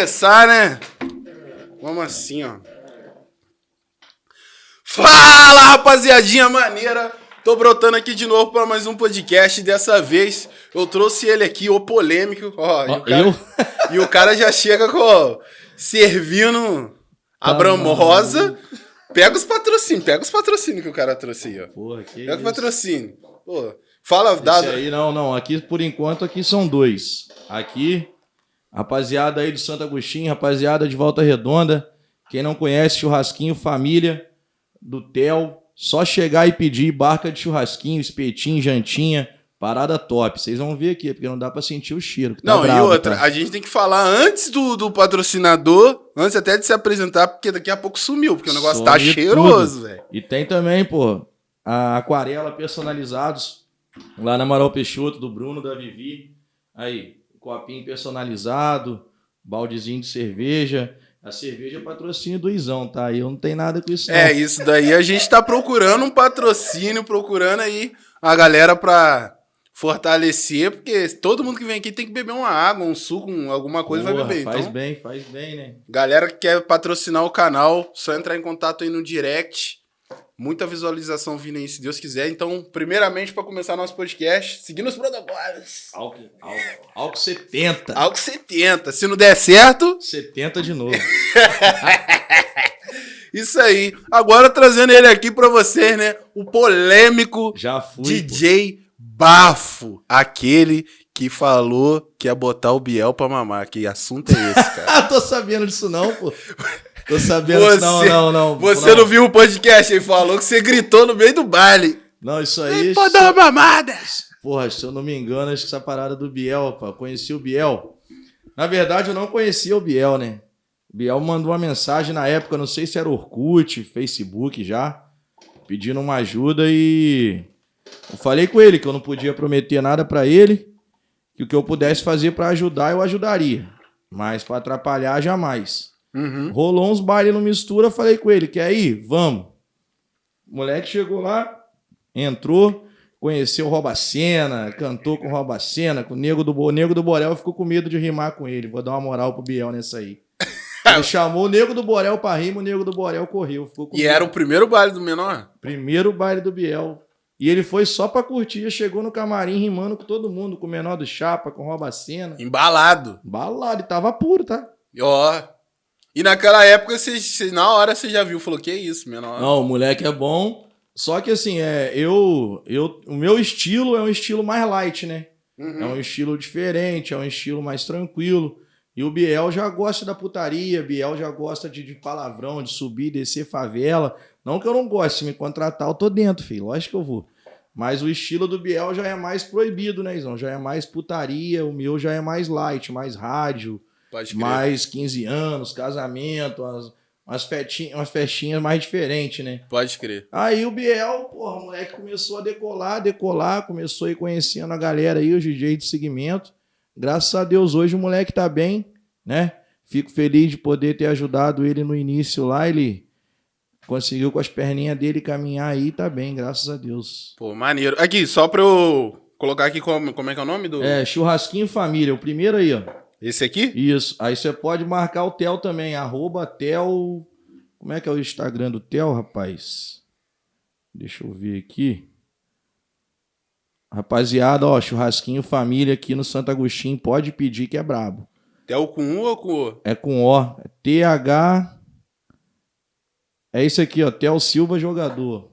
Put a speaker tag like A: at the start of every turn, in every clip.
A: Começar, né? Vamos assim, ó. Fala, rapaziadinha maneira! Tô brotando aqui de novo para mais um podcast. Dessa vez eu trouxe ele aqui, o polêmico. Ó, e, o cara,
B: eu?
A: e o cara já chega com servindo a
B: Tá
A: Bramosa. Pega os patrocínios, pega os patrocínios que o cara trouxe aí, ó.
B: Porra, que
A: Pega
B: isso.
A: patrocínios. Pô, fala,
B: Esse
A: dá.
B: aí, não, não. Aqui, por enquanto, aqui são dois. Aqui, rapaziada aí do Santo Agostinho, rapaziada de Volta Redonda. Quem não conhece, churrasquinho família do Tel. Só chegar e pedir barca de churrasquinho, espetinho, jantinha. Parada top. Vocês vão ver aqui, porque não dá pra sentir o cheiro. que tá
A: Não, e
B: brabo,
A: outra,
B: tá?
A: a gente tem que falar antes do, do patrocinador, antes até de se apresentar, porque daqui a pouco sumiu, porque o negócio tá
B: Some
A: cheiroso, velho.
B: E tem também, pô, a aquarela personalizados lá na Amaral Peixoto, do Bruno, da Vivi. Aí, copinho personalizado, baldezinho de cerveja. A cerveja é patrocínio do Izão, tá? Aí eu não tenho nada com isso, não.
A: É, isso daí a gente tá procurando um patrocínio, procurando aí a galera pra fortalecer, porque todo mundo que vem aqui tem que beber uma água, um suco, um- alguma coisa vai
B: Porra,
A: beber.
B: Faz
A: Então,
B: bem, faz bem, né?
A: galera que quer patrocinar o canal, só entrar em contato aí no direct. Muita visualização vindo aí, se Deus quiser. Então, primeiramente, pra começar nosso podcast, seguindo os protocolos.
B: Álcool 70.
A: Algo 70. Se não der certo,
B: 70 de novo.
A: isso aí. Agora trazendo ele aqui pra vocês, né? O polêmico
B: fui. pô.
A: DJ Bafo. Aquele que falou que ia botar o Biel pra mamar. Que assunto é esse, cara?
B: Ah, tô sabendo disso não, pô. Tô sabendo
A: Você-
B: disso não, não, não.
A: Você não viu o podcast? Ele falou que você gritou no meio do baile.
B: Não, isso aí...
A: Pode dar uma mamada.
B: Porra, se eu não me engano, acho que essa parada do Biel, pá. Conheci o Biel. Na verdade, eu não conhecia o Biel, né? O Biel mandou uma mensagem na época, não sei se era Orkut, Facebook já, pedindo uma ajuda e. Eu falei com ele que eu não podia prometer nada pra ele, que o que eu pudesse fazer pra ajudar, eu ajudaria. Mas pra atrapalhar, jamais.
A: Uhum.
B: Rolou uns bailes no mistura, falei com ele, quer ir? Vamos. O moleque chegou lá, entrou, conheceu o Robacena, cantou com o Robacena, com o Nego do, o Nego do Borel, ficou com medo de rimar com ele. Vou dar uma moral pro Biel nessa aí. Ele chamou o Nego do Borel pra rima, o Nego do Borel correu. Ficou com
A: E
B: medo.
A: era o primeiro baile do menor?
B: Primeiro baile do Biel. E ele foi só pra curtir, chegou no camarim rimando com todo mundo, com o menor do Chapa, com o Robacena.
A: Embalado.
B: Balado, e tava puro, tá?
A: Ó. E naquela época, você, você- na hora você já viu, falou, que isso, menor?
B: Não, o moleque é bom. Só que assim, é, eu, eu, o meu estilo é um estilo mais light, né?
A: Uhum.
B: É um estilo diferente, é um estilo mais tranquilo. E o Biel já gosta da putaria, Biel já gosta de, de palavrão, de subir descer favela. Não que eu não goste, se me contratar, eu tô dentro, filho. Lógico que eu vou. Mas o estilo do Biel já é mais proibido, né, Izão? Já é mais putaria, o meu já é mais light, mais rádio. Mais 15 anos, casamento, umas, umas, festinhas, umas festinhas mais diferentes, né?
A: Pode crer.
B: Aí o Biel, porra, o moleque começou a decolar, decolar, começou a ir conhecendo a galera aí, os DJ de segmento. Graças a Deus, hoje o moleque tá bem, né? Fico feliz de poder ter ajudado ele no início lá. Ele conseguiu com as perninhas dele caminhar aí, tá bem, graças a Deus.
A: Pô, maneiro. Aqui, só pra eu colocar aqui como, como é que é o nome do...
B: É, churrasquinho família, o primeiro aí, ó.
A: Esse aqui?
B: Isso. Aí você pode marcar o Tel também, arroba Tel. Como é que é o Instagram do Tel, rapaz? Deixa eu ver aqui. Rapaziada, ó, churrasquinho família aqui no Santo Agostinho, pode pedir que é brabo.
A: Tel com U ou com O?
B: É com O, é TH. É isso aqui, ó, Tel Silva jogador.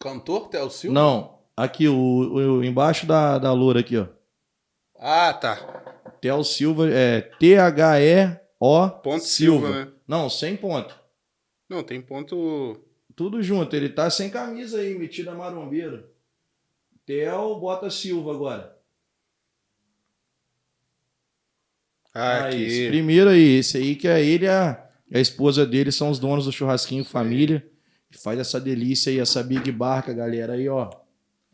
A: Cantor Tel Silva?
B: Não, aqui o, o embaixo da da loura aqui, ó.
A: Ah, tá.
B: Tel Silva é T H E O
A: Ponto Silva,
B: Silva.
A: né?
B: Não, sem ponto.
A: Não, tem ponto...
B: Tudo junto. Ele tá sem camisa aí, metido a marombeiro. Theo bota Silva agora.
A: Ah,
B: Aí, esse
A: aqui.
B: primeiro aí, esse aí que é ele e a, a esposa dele são os donos do churrasquinho família. Que faz essa delícia aí, essa Big Barca, galera. Aí, ó.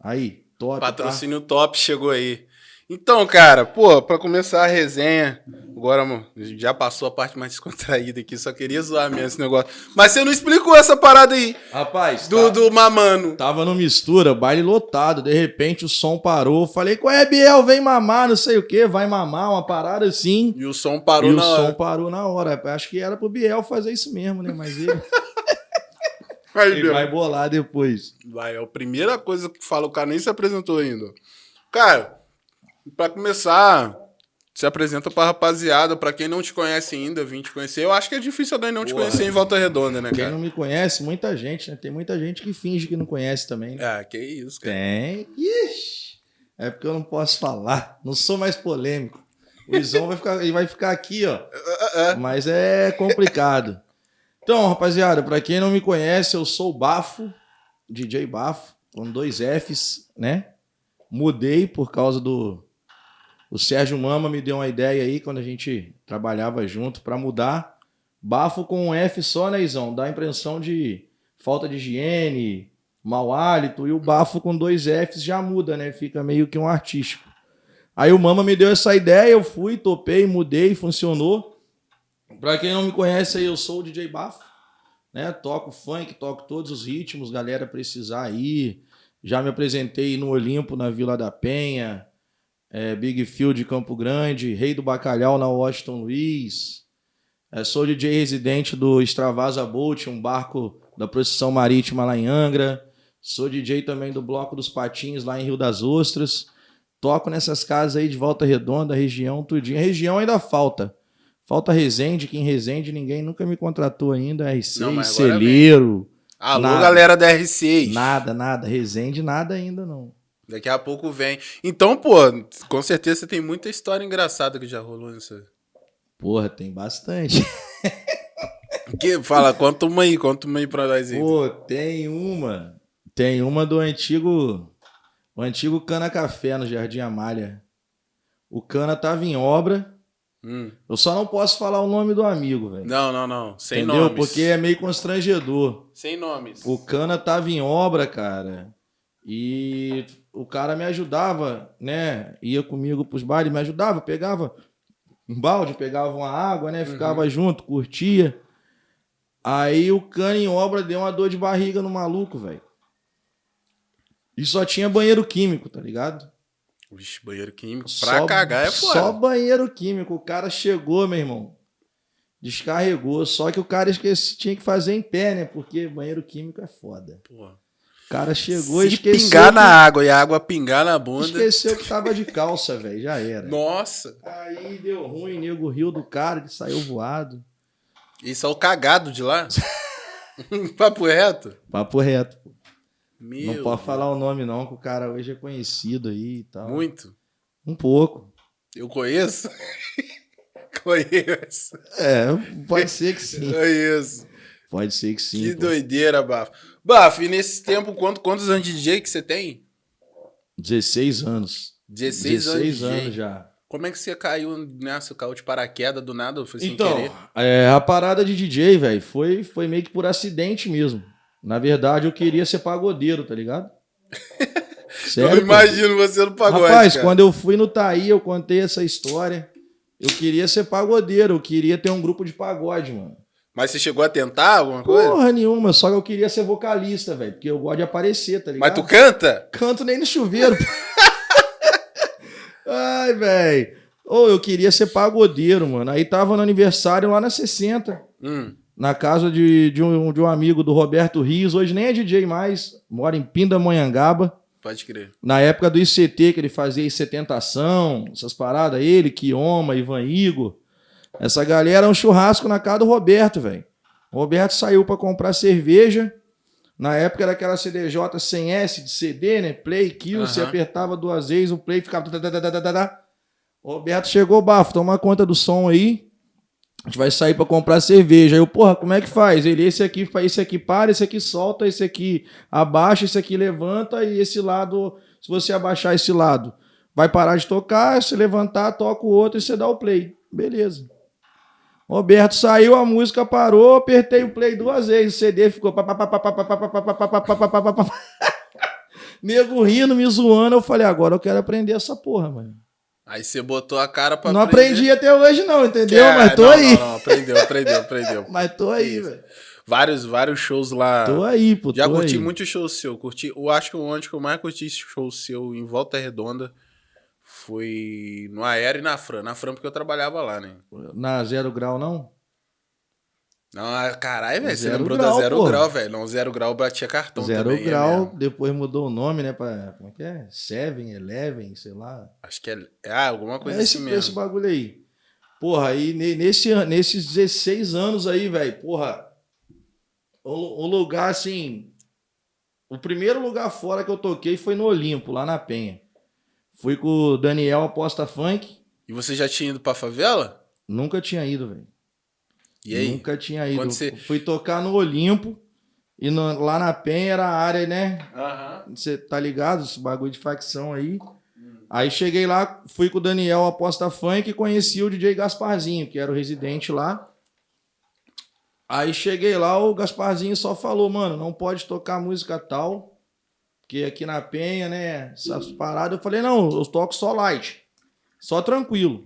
B: Aí, top. tá?
A: Patrocínio top chegou aí. Então, cara, pô, pra começar a resenha, agora, mano, já passou a parte mais descontraída aqui, só queria zoar mesmo esse negócio. Mas você não explicou essa parada aí.
B: Rapaz,
A: do, tá, do mamano.
B: Tava no mistura, baile lotado, de repente o som parou. Falei, qual é, Biel? Vem mamar, não sei o que, vai mamar, uma parada assim.
A: E o som parou
B: e
A: na
B: hora.
A: E
B: o som parou na hora. Acho que era pro Biel fazer isso mesmo, né? Mas ele.
A: Aí,
B: ele vai bolar depois.
A: Vai, é a primeira coisa que fala, o cara nem se apresentou ainda. Cara, pra começar se apresenta pra rapaziada, pra quem não te conhece ainda, vim te conhecer. Eu acho que é difícil alguém não te conhecer em Volta Redonda, né, cara?
B: Quem não me conhece, muita gente, né? Tem muita gente que finge que não conhece também. Né?
A: Ah, que isso, cara.
B: Tem. Ixi. É porque eu não posso falar. Não sou mais polêmico. O Izão vai ficar, vai ficar aqui, ó. Mas é complicado. Então, rapaziada, pra quem não me conhece, eu sou o Bafo, DJ Bafo, com dois Fs, né? Mudei por causa do o Sérgio Mama me deu uma ideia aí quando a gente trabalhava junto para mudar. Bafo com um F só, né, Izão? Dá a impressão de falta de higiene, mau hálito. E o bafo com dois Fs já muda, né? Fica meio que um artístico. Aí o Mama me deu essa ideia, eu fui, topei, mudei, funcionou. Pra quem não me conhece aí, eu sou o DJ Bafo. Né? Toco funk, toco todos os ritmos, galera precisar aí. Já me apresentei no Olimpo, na Vila da Penha é, Big de Campo Grande, Rei do Bacalhau na Washington Luiz. É, sou DJ residente do Extravasa Boat, um barco da procissão marítima lá em Angra. Sou DJ também do Bloco dos Patins lá em Rio das Ostras. Toco nessas casas aí de Volta Redonda, região, tudinho. A região ainda falta. Falta Resende, que em Resende ninguém nunca me contratou ainda. RC, Não, Celeiro.
A: Alô, nada. galera da RC.
B: Nada, nada. Resende, nada ainda não.
A: Daqui a pouco vem. Então, pô, com certeza você tem muita história engraçada que já rolou nisso.
B: Porra, tem bastante.
A: que, fala, conta uma aí, conta uma aí pra nós aí.
B: Pô, tem uma. Tem uma do antigo. O antigo Cana Café no Jardim Amália. O Cana tava em obra. Hum. Eu só não posso falar o nome do amigo, velho.
A: Não, não, não. Sem
B: Entendeu?
A: nomes.
B: Porque é meio constrangedor.
A: Sem nomes.
B: O Cana tava em obra, cara. E o cara me ajudava, né? Ia comigo pros bailes, me ajudava, pegava um balde, pegava uma água, né? Ficava uhum. junto, curtia. Aí o cano em obra deu uma dor de barriga no maluco, velho. E só tinha banheiro químico, tá ligado?
A: Vixe, banheiro químico. Pra só, cagar é foda.
B: Só banheiro químico. O cara chegou, meu irmão. Descarregou. Só que o cara esqueci, tinha que fazer em pé, né? Porque banheiro químico é foda. Porra. O cara chegou
A: Se
B: e esqueceu.
A: pingar que... na água e a água pingar na bunda.
B: Esqueceu que tava de calça, velho. Já era.
A: Nossa.
B: Aí deu ruim, nego riu do cara, ele saiu voado.
A: Isso é o cagado de lá? Papo reto?
B: Papo reto, pô. Meu não pode falar o nome, não, que o cara hoje é conhecido aí e tal.
A: Muito?
B: Um pouco.
A: Eu conheço? conheço.
B: É, pode ser que sim.
A: Conheço.
B: Pode ser que sim.
A: Que pô. doideira, Bafo. Bafo, e nesse tempo, quanto, quantos anos de DJ que você tem?
B: 16 anos.
A: 16, 16
B: anos, anos já.
A: Como é que você caiu nessa, caiu de paraquedas do nada? Foi sem
B: então,
A: querer?
B: É, a parada de DJ, velho, foi, foi meio que por acidente mesmo. Na verdade, eu queria ser pagodeiro, tá ligado?
A: Sério, eu imagino você no pagode.
B: Rapaz,
A: cara.
B: quando eu fui no Taí, eu contei essa história. Eu queria ser pagodeiro, eu queria ter um grupo de pagode, mano.
A: Mas você chegou a tentar alguma coisa?
B: Porra nenhuma, só que eu queria ser vocalista, velho. Porque eu gosto de aparecer, tá ligado?
A: Mas tu canta?
B: Canto nem no chuveiro. Ai, velho. Ou oh, eu queria ser pagodeiro, mano. Aí tava no aniversário lá na 60. Hum. Na casa de, de, um, de um amigo do Roberto Rios. Hoje nem é DJ mais. Mora em Pindamonhangaba.
A: Pode crer.
B: Na época do ICT, que ele fazia ICTentação, essas paradas. Ele, Kioma, Ivan Igor. Essa galera é um churrasco na casa do Roberto, velho. O Roberto saiu para comprar cerveja. Na época era aquela CDJ sem S de CD, né? Play, kill. Uhum. Você apertava duas vezes, o play ficava. Roberto chegou, bafo, toma conta do som aí. A gente vai sair para comprar cerveja. Aí eu, porra, como é que faz? Ele, esse aqui, esse aqui para, esse aqui solta, esse aqui abaixa, esse aqui levanta e esse lado, se você abaixar esse lado, vai parar de tocar, se levantar, toca o outro e você dá o play. Beleza. Roberto saiu, a música parou, apertei o play duas vezes, o CD ficou. Nego rindo, me zoando. Eu falei, agora eu quero aprender essa porra, mano.
A: Aí você botou a cara pra
B: Não aprendi até hoje, não, entendeu?
A: É,
B: Mas tô
A: não,
B: aí.
A: Não, não, aprendeu, aprendeu, aprendeu.
B: Mas tô aí, velho.
A: Vários, vários shows lá.
B: Tô aí, pô.
A: Já curti
B: aí.
A: muito show seu. Curti, eu acho que onde que eu mais curti show seu em Volta Redonda foi no Aéreo e na Fran. Na Fran porque eu trabalhava lá, né?
B: Na zero grau, não?
A: Não, ah, caralho, velho. Você
B: Zero
A: lembrou
B: grau,
A: da Zero
B: pô.
A: Grau, velho. Não, Zero Grau batia cartão
B: Zero
A: também. é
B: grau,
A: mesmo.
B: depois mudou o nome, né? Pra, como é que é? Seven, Eleven, sei lá.
A: Acho que é. Ah, alguma coisa
B: É esse,
A: assim mesmo.
B: esse bagulho aí. Porra, aí ne- nesse, nesses 16 anos aí, velho, porra, o, o lugar assim. O primeiro lugar fora que eu toquei foi no Olimpo, lá na Penha. Fui com o Daniel Aposta Funk.
A: E você já tinha ido pra favela?
B: Nunca tinha ido, velho.
A: E aí?
B: Nunca tinha ido.
A: Você-
B: Fui tocar no Olimpo. E no- lá na Penha era a área, né? Você tá ligado? Esse bagulho de facção aí. Aí cheguei lá, fui com o Daniel Aposta Funk e conheci o DJ Gasparzinho, que era o residente lá. Aí cheguei lá, o Gasparzinho só falou, mano, não pode tocar música tal, porque aqui na Penha, né, essas paradas. Eu falei, não, eu toco só light, só tranquilo.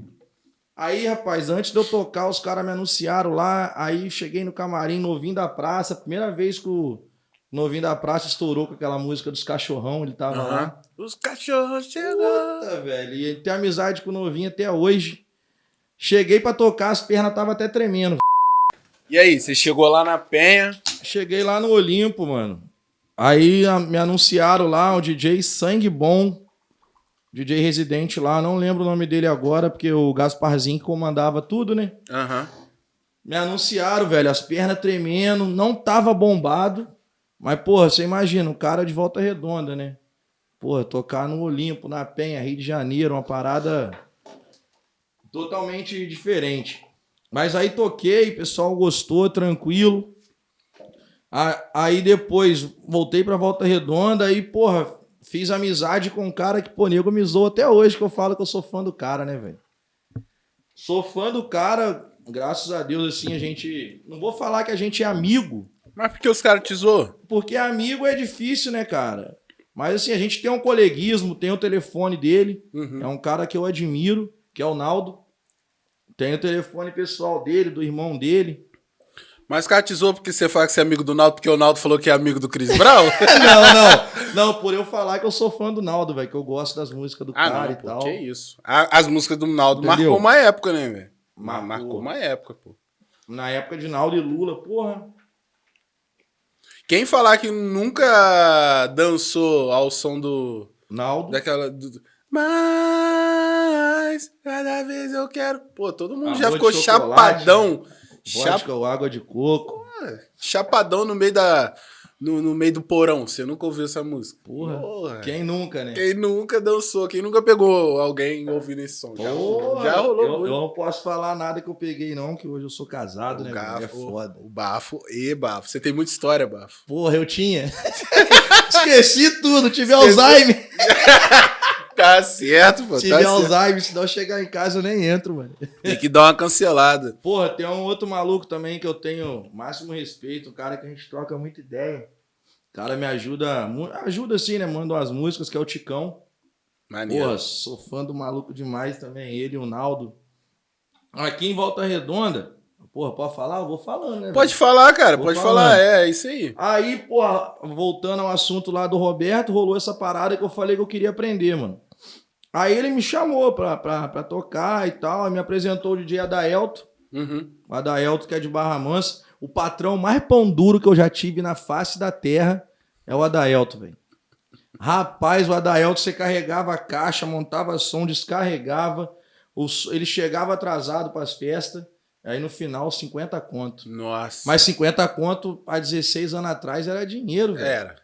B: Aí, rapaz, antes de eu tocar, os caras me anunciaram lá, aí cheguei no camarim, novinho da praça, primeira vez que o novinho da praça estourou com aquela música dos cachorrão, ele tava lá.
A: Aham. Os cachorros chegam.
B: Puta, velho. E ele tem amizade com o novinho até hoje. Cheguei pra tocar, as pernas tava até tremendo.
A: E aí, você chegou lá na Penha.
B: Cheguei lá no Olimpo, mano. Aí a- me anunciaram lá o DJ Sangue Bom. DJ residente lá, não lembro o nome dele agora, porque o Gasparzinho que comandava tudo, né?
A: Aham.
B: Me anunciaram, velho, as pernas tremendo, não tava bombado. Mas, porra, você imagina, um cara de volta redonda, né? Porra, tocar no Olimpo, na Penha, Rio de Janeiro, uma parada totalmente diferente. Mas aí toquei, o pessoal gostou, tranquilo. Aí depois voltei pra Volta Redonda e, porra, fiz amizade com um cara que, pô, nego me zoou até hoje, que eu falo que eu sou fã do cara, né, velho? Sou fã do cara, graças a Deus, assim, a gente. Não vou falar que a gente é amigo,
A: Mas por que os caras te zoam?
B: porque amigo é difícil, né, cara? Mas assim, a gente tem um coleguismo, tem o telefone dele,
A: Uhum.
B: é um cara que eu admiro, que é o Naldo. Tem o telefone pessoal dele, do irmão dele.
A: Mas te zoam porque você fala que você é amigo do Naldo, porque o Naldo falou que é amigo do Chris Brown?
B: não, não. Não, por eu falar que eu sou fã do Naldo, velho, que eu gosto das músicas do
A: ah,
B: cara
A: não,
B: e
A: pô,
B: tal.
A: que isso. As músicas do Naldo
B: Entendeu?
A: marcou uma época, né, velho?
B: Marcou.
A: Marcou uma época, pô.
B: Na época de Naldo e Lula, porra.
A: Quem falar que nunca dançou ao som do.
B: Naldo.
A: daquela. Do, mas cada vez eu quero. Pô, todo mundo já ficou chapadão. Chap,
B: Vodka ou água de coco.
A: chapadão no meio da. No, no meio do porão. Você nunca ouviu essa música?
B: Porra. Quem nunca, né?
A: Quem nunca dançou, quem nunca pegou alguém ouvindo esse som? Já,
B: Porra,
A: já rolou
B: eu, eu não posso falar nada que eu peguei, não, que hoje eu sou casado,
A: o
B: né? velho? É foda.
A: o bafo e bafo. Você tem muita história, bafo.
B: Porra, eu tinha. Esqueci tudo, tive Alzheimer.
A: Tá certo, pô.
B: Tive
A: Tá certo.
B: Alzheimer, se não chegar em casa eu nem entro, mano.
A: Tem que dar uma cancelada.
B: Porra, tem um outro maluco também que eu tenho máximo respeito, um cara que a gente troca muita ideia. O cara me ajuda, ajuda assim, né? Manda umas músicas, que é o Ticão.
A: Maneiro.
B: Porra, sou fã do maluco demais também, ele e o Naldo. Aqui em Volta Redonda, porra, pode falar? Eu vou falando, né?
A: Pode falar, cara,
B: Vou
A: pode
B: falando.
A: falar. É, é isso aí.
B: Aí, porra, voltando ao assunto lá do Roberto, rolou essa parada que eu falei que eu queria aprender, mano. Aí ele me chamou pra, pra, pra tocar e tal, me apresentou o DJ Adaelto,
A: Uhum.
B: o Adaelto que é de Barra Mansa. O patrão mais pão duro que eu já tive na face da terra é o Adaelto, velho. Rapaz, o Adaelto, você carregava a caixa, montava som, descarregava, ele chegava atrasado pras festas, aí no final 50 conto.
A: Nossa.
B: Mas 50 conto há 16 anos atrás era dinheiro, velho.
A: Era.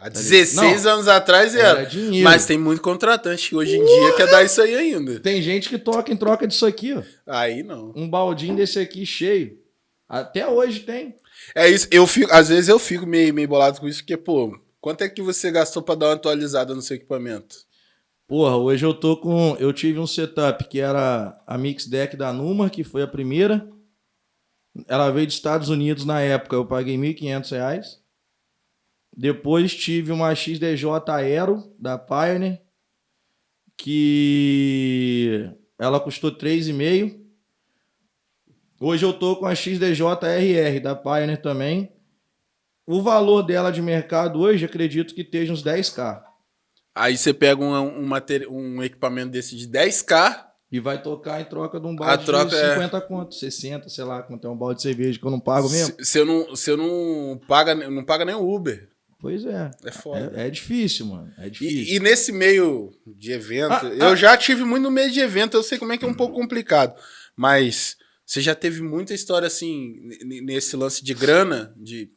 A: Há 16
B: Não.
A: anos atrás era.
B: Era dinheiro.
A: Mas tem muito contratante que hoje em dia quer dar isso aí ainda.
B: Tem gente que toca em troca disso aqui, ó.
A: Aí não.
B: Um baldinho desse aqui cheio. Até hoje tem.
A: É isso, eu fico, às vezes eu fico meio, meio bolado com isso, porque, pô, quanto é que você gastou pra dar uma atualizada no seu equipamento?
B: Porra, hoje eu tô com. Eu tive um setup que era a Mix Deck da Numa, que foi a primeira. Ela veio dos Estados Unidos na época, eu paguei 1.500 reais. Depois tive uma XDJ Aero da Pioneer, que ela custou 3,5. Hoje eu tô com a XDJ-RR da Pioneer também. O valor dela de mercado hoje, acredito que esteja uns 10k.
A: Aí você pega um, um, um equipamento desse de 10k
B: e vai tocar em troca de um balde a troca de 50 é... conto, 60, sei lá, quanto é um balde de cerveja que eu não pago mesmo.
A: Eu não, não paga, não paga nem o Uber.
B: Pois é.
A: É foda.
B: É, é difícil, mano. É difícil.
A: E, e nesse meio de evento, ah, eu ah, já tive muito no meio de evento, eu sei como é que é um pouco complicado. Mas você já teve muita história assim, nesse lance de grana, de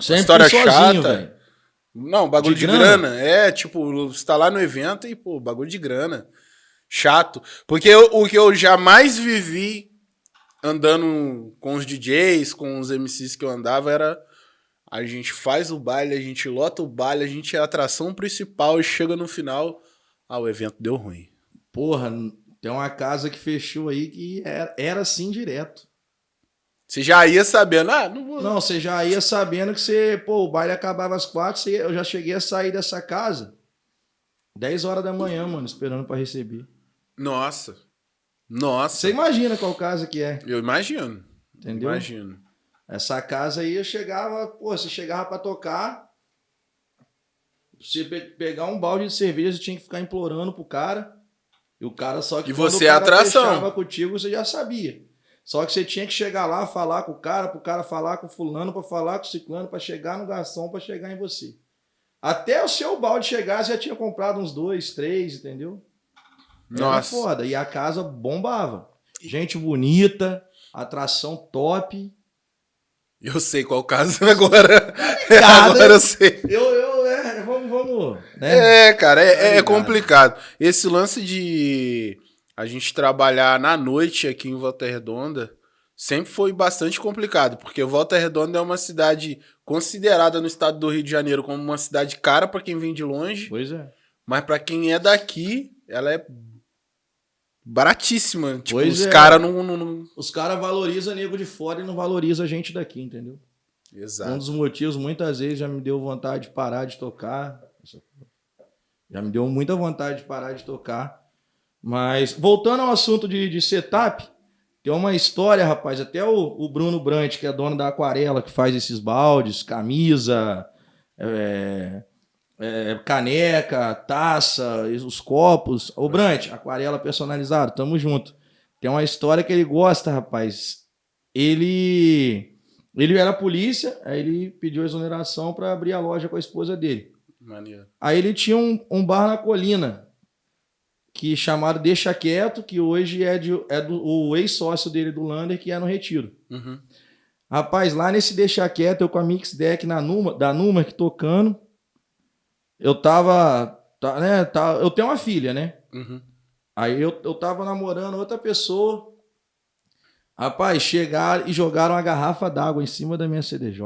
B: Sempre história sozinho, chata. Véio.
A: Não, bagulho de, de grana? grana? É, tipo, você tá lá no evento e, pô, bagulho de grana. Chato. Porque eu, o que eu jamais vivi andando com os DJs, com os MCs que eu andava, era a gente faz o baile, a gente lota o baile, a gente é a atração principal e chega no final, ah, o evento deu ruim.
B: Porra, tem uma casa que fechou aí que era, era assim direto.
A: Você já ia sabendo, ah, não vou.
B: Não, você já ia sabendo que você, pô, o baile acabava às quatro, você, eu já cheguei a sair dessa casa 10 horas da manhã, mano, esperando para receber.
A: Nossa. Nossa.
B: Você imagina qual casa que é?
A: Eu imagino.
B: Entendeu?
A: Imagino.
B: Essa casa aí eu chegava, pô, você chegava para tocar, você pe pegar um balde de cerveja, você tinha que ficar implorando pro cara. E o cara só que
A: e você é atração.
B: fechava contigo, você já sabia. Só que você tinha que chegar lá, falar com o cara, pro cara falar com o fulano, para falar com o ciclano, para chegar no garçom, para chegar em você. Até o seu balde chegar, você já tinha comprado uns dois, três, entendeu? Nossa. Era foda. E a casa bombava. Gente bonita, atração top.
A: Eu sei qual caso agora. agora eu sei.
B: Eu, eu, é, vamos, vamos. Né?
A: É, cara, é, é complicado. Esse lance de a gente trabalhar na noite aqui em Volta Redonda sempre foi bastante complicado, porque Volta Redonda é uma cidade considerada no estado do Rio de Janeiro como uma cidade cara para quem vem de longe.
B: Pois é.
A: Mas para quem é daqui, ela é baratíssima. Tipo, pois os é. caras não, não, não,
B: Os caras valorizam nego de fora e não valorizam a gente daqui, entendeu?
A: Exato.
B: Um dos motivos, muitas vezes, já me deu vontade de parar de tocar. Já me deu muita vontade de parar de tocar. Mas, voltando ao assunto de, de setup, tem uma história, rapaz. Até o, o Bruno Brant, que é dono da Aquarela, que faz esses baldes, camisa, é, é, caneca, taça, os copos. Ô, Brant, aquarela personalizado, tamo junto. Tem uma história que ele gosta, rapaz. Ele ele era polícia, aí ele pediu exoneração para abrir a loja com a esposa dele.
A: Mania.
B: Aí ele tinha um, um bar na colina, que chamado Deixa Quieto, que hoje é, de, é do o ex-sócio dele do Lander, que é no Retiro.
A: Uhum.
B: Rapaz, lá nesse Deixa Quieto, eu com a Mix Deck na Numa, da Numa, que tocando, eu tava, tá, né, tá, eu tenho uma filha, né?
A: Uhum.
B: Aí eu, eu tava namorando outra pessoa. Rapaz, chegaram e jogaram uma garrafa d'água em cima da minha CDJ.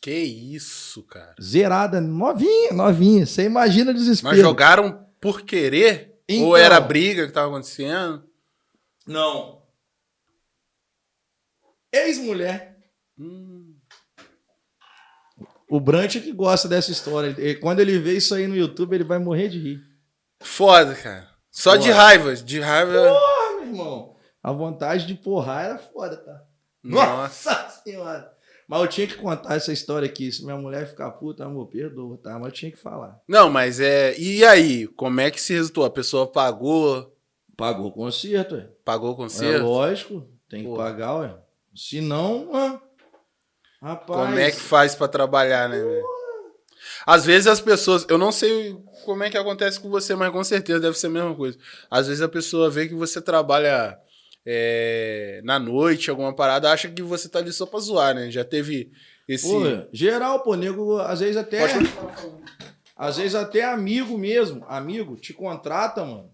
A: Que isso, cara.
B: Zerada, novinha, novinha. Você imagina o desespero.
A: Mas jogaram por querer? Então, Ou era briga que tava acontecendo?
B: Não. Ex-mulher.
A: Hum.
B: O Brant é que gosta dessa história. Quando ele vê isso aí no YouTube, ele vai morrer de rir.
A: Foda, cara. Só foda. de raiva. De raiva.
B: Porra, meu irmão. A vontade de porrar era foda, tá?
A: Nossa,
B: Nossa senhora. Mas eu tinha que contar essa história aqui. Se minha mulher ficar puta, amor, perdoa, tá? Mas eu tinha que falar.
A: Não, mas é. E aí? Como é que se resultou? A pessoa pagou?
B: Pagou o conserto,
A: ué. Pagou o conserto? É
B: lógico. Tem que pagar, ué. Se não, ah, Rapaz.
A: Como é que faz para trabalhar, né, velho? Às vezes as pessoas, eu não sei como é que acontece com você, mas com certeza deve ser a mesma coisa. Às vezes a pessoa vê que você trabalha é, na noite, alguma parada, acha que você tá ali só pra zoar, né? Já teve esse.
B: Pô, geral, pô, nego, às vezes até. Às vezes até amigo mesmo, amigo, te contrata, mano.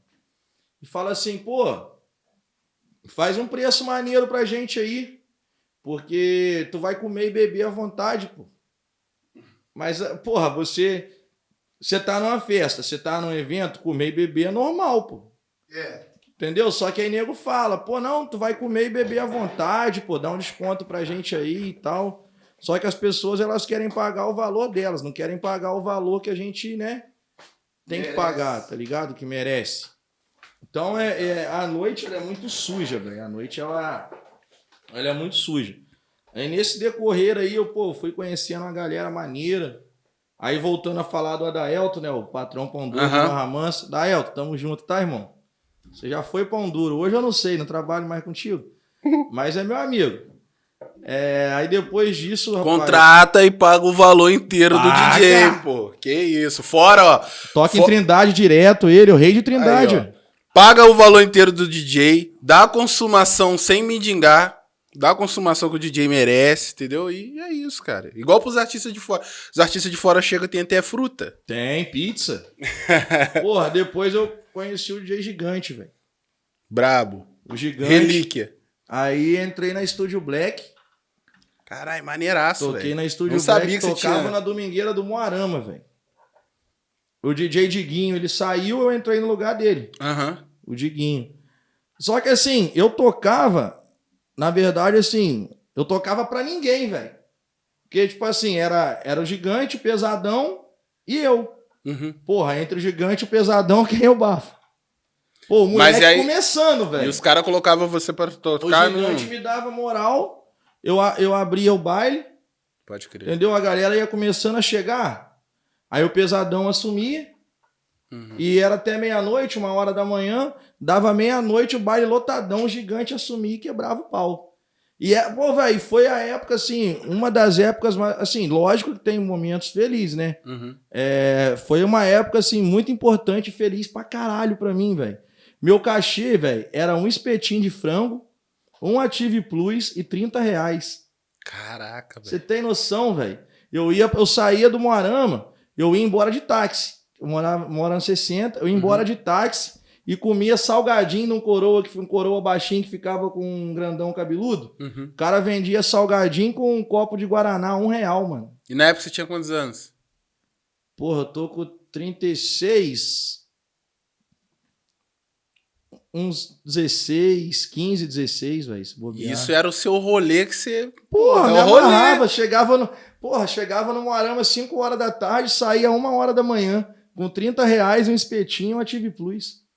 B: E fala assim, pô, faz um preço maneiro pra gente aí. Porque tu vai comer e beber à vontade, pô. Mas, ah, porra, você. Você tá numa festa, você tá num evento, comer e beber é normal, pô.
A: É.
B: Entendeu? Só que aí nego fala, pô, não, tu vai comer e beber à vontade, pô, dá um desconto pra gente aí e tal. Só que as pessoas, elas querem pagar o valor delas, não querem pagar o valor que a gente, né, tem que pagar, tá ligado? Que merece. Então é, é a noite ela é muito suja, velho. A noite ela, ela é muito suja. Aí nesse decorrer aí eu pô, fui conhecendo uma galera maneira. Aí voltando a falar do Adaelto, né? O patrão Pão Duro
A: Aham.
B: do Barra Mansa. Adaelto, tamo junto, tá, irmão? Você já foi Pão Duro. Hoje eu não sei, não trabalho mais contigo. Mas é meu amigo. É, aí depois disso, rapaz,
A: Contrata e paga o valor inteiro do
B: Paga.
A: DJ, pô. Que isso. Fora, ó.
B: toca em
A: fo-
B: Trindade direto, ele, o rei de Trindade.
A: Aí, ó. Paga o valor inteiro do DJ, dá a consumação sem mendigar, dá a consumação que o DJ merece, entendeu? E é isso, cara. Igual pros artistas de fora. Os artistas de fora chegam e tem até fruta.
B: Tem pizza. Porra, depois eu conheci o DJ Gigante, velho.
A: Brabo.
B: O Gigante.
A: Relíquia.
B: Aí entrei na Estúdio Black.
A: Caralho, maneiraço,
B: Toquei
A: velho.
B: na Estúdio
A: Não
B: Black,
A: sabia que você
B: tocava
A: tinha.
B: na domingueira do Moarama, velho. O DJ Diguinho, ele saiu, eu entrei no lugar dele.
A: Aham.
B: O Diguinho. Só que assim, eu tocava, na verdade, assim, eu tocava pra ninguém, velho. Porque, tipo assim, era, era o gigante, o pesadão e eu.
A: Uhum.
B: Porra, entre o gigante e o pesadão, quem é o bafo? Pô, o moleque
A: e aí-
B: começando,
A: E
B: velho.
A: os caras colocavam você pra
B: O
A: tocar no.
B: gigante me dava moral, eu, eu abria o baile,
A: Pode crer.
B: entendeu? A galera ia começando a chegar. Aí o pesadão assumia,
A: Uhum.
B: e era até meia-noite, uma hora da manhã, dava meia-noite, o baile lotadão, o gigante assumia e quebrava o pau. E, é, pô, velho, foi a época, assim, uma das épocas, mais- assim, lógico que tem momentos felizes, né?
A: Uhum.
B: É, foi uma época, assim, muito importante e feliz pra caralho pra mim, velho. Meu cachê, velho, era um espetinho de frango, um Active Plus e 30 reais.
A: Caraca,
B: Você
A: velho.
B: tem noção, velho? Eu ia, eu saía do Moarama, eu ia embora de táxi. Eu morava, morava no 60, eu ia embora de táxi e comia salgadinho num coroa, que um coroa baixinho que ficava com um grandão cabeludo.
A: Uhum.
B: O cara vendia salgadinho com um copo de Guaraná, um real, mano.
A: E na época você tinha quantos anos?
B: Porra, eu tô com 36. Uns 16, 15, 16, velho.
A: Isso era o seu rolê que você.
B: Porra,
A: é rolê.
B: amarrava, chegava no. Porra, chegava no Moarama 5 horas da tarde, saía 1 hora da manhã. Com 30 reais, um espetinho, um Active Plus.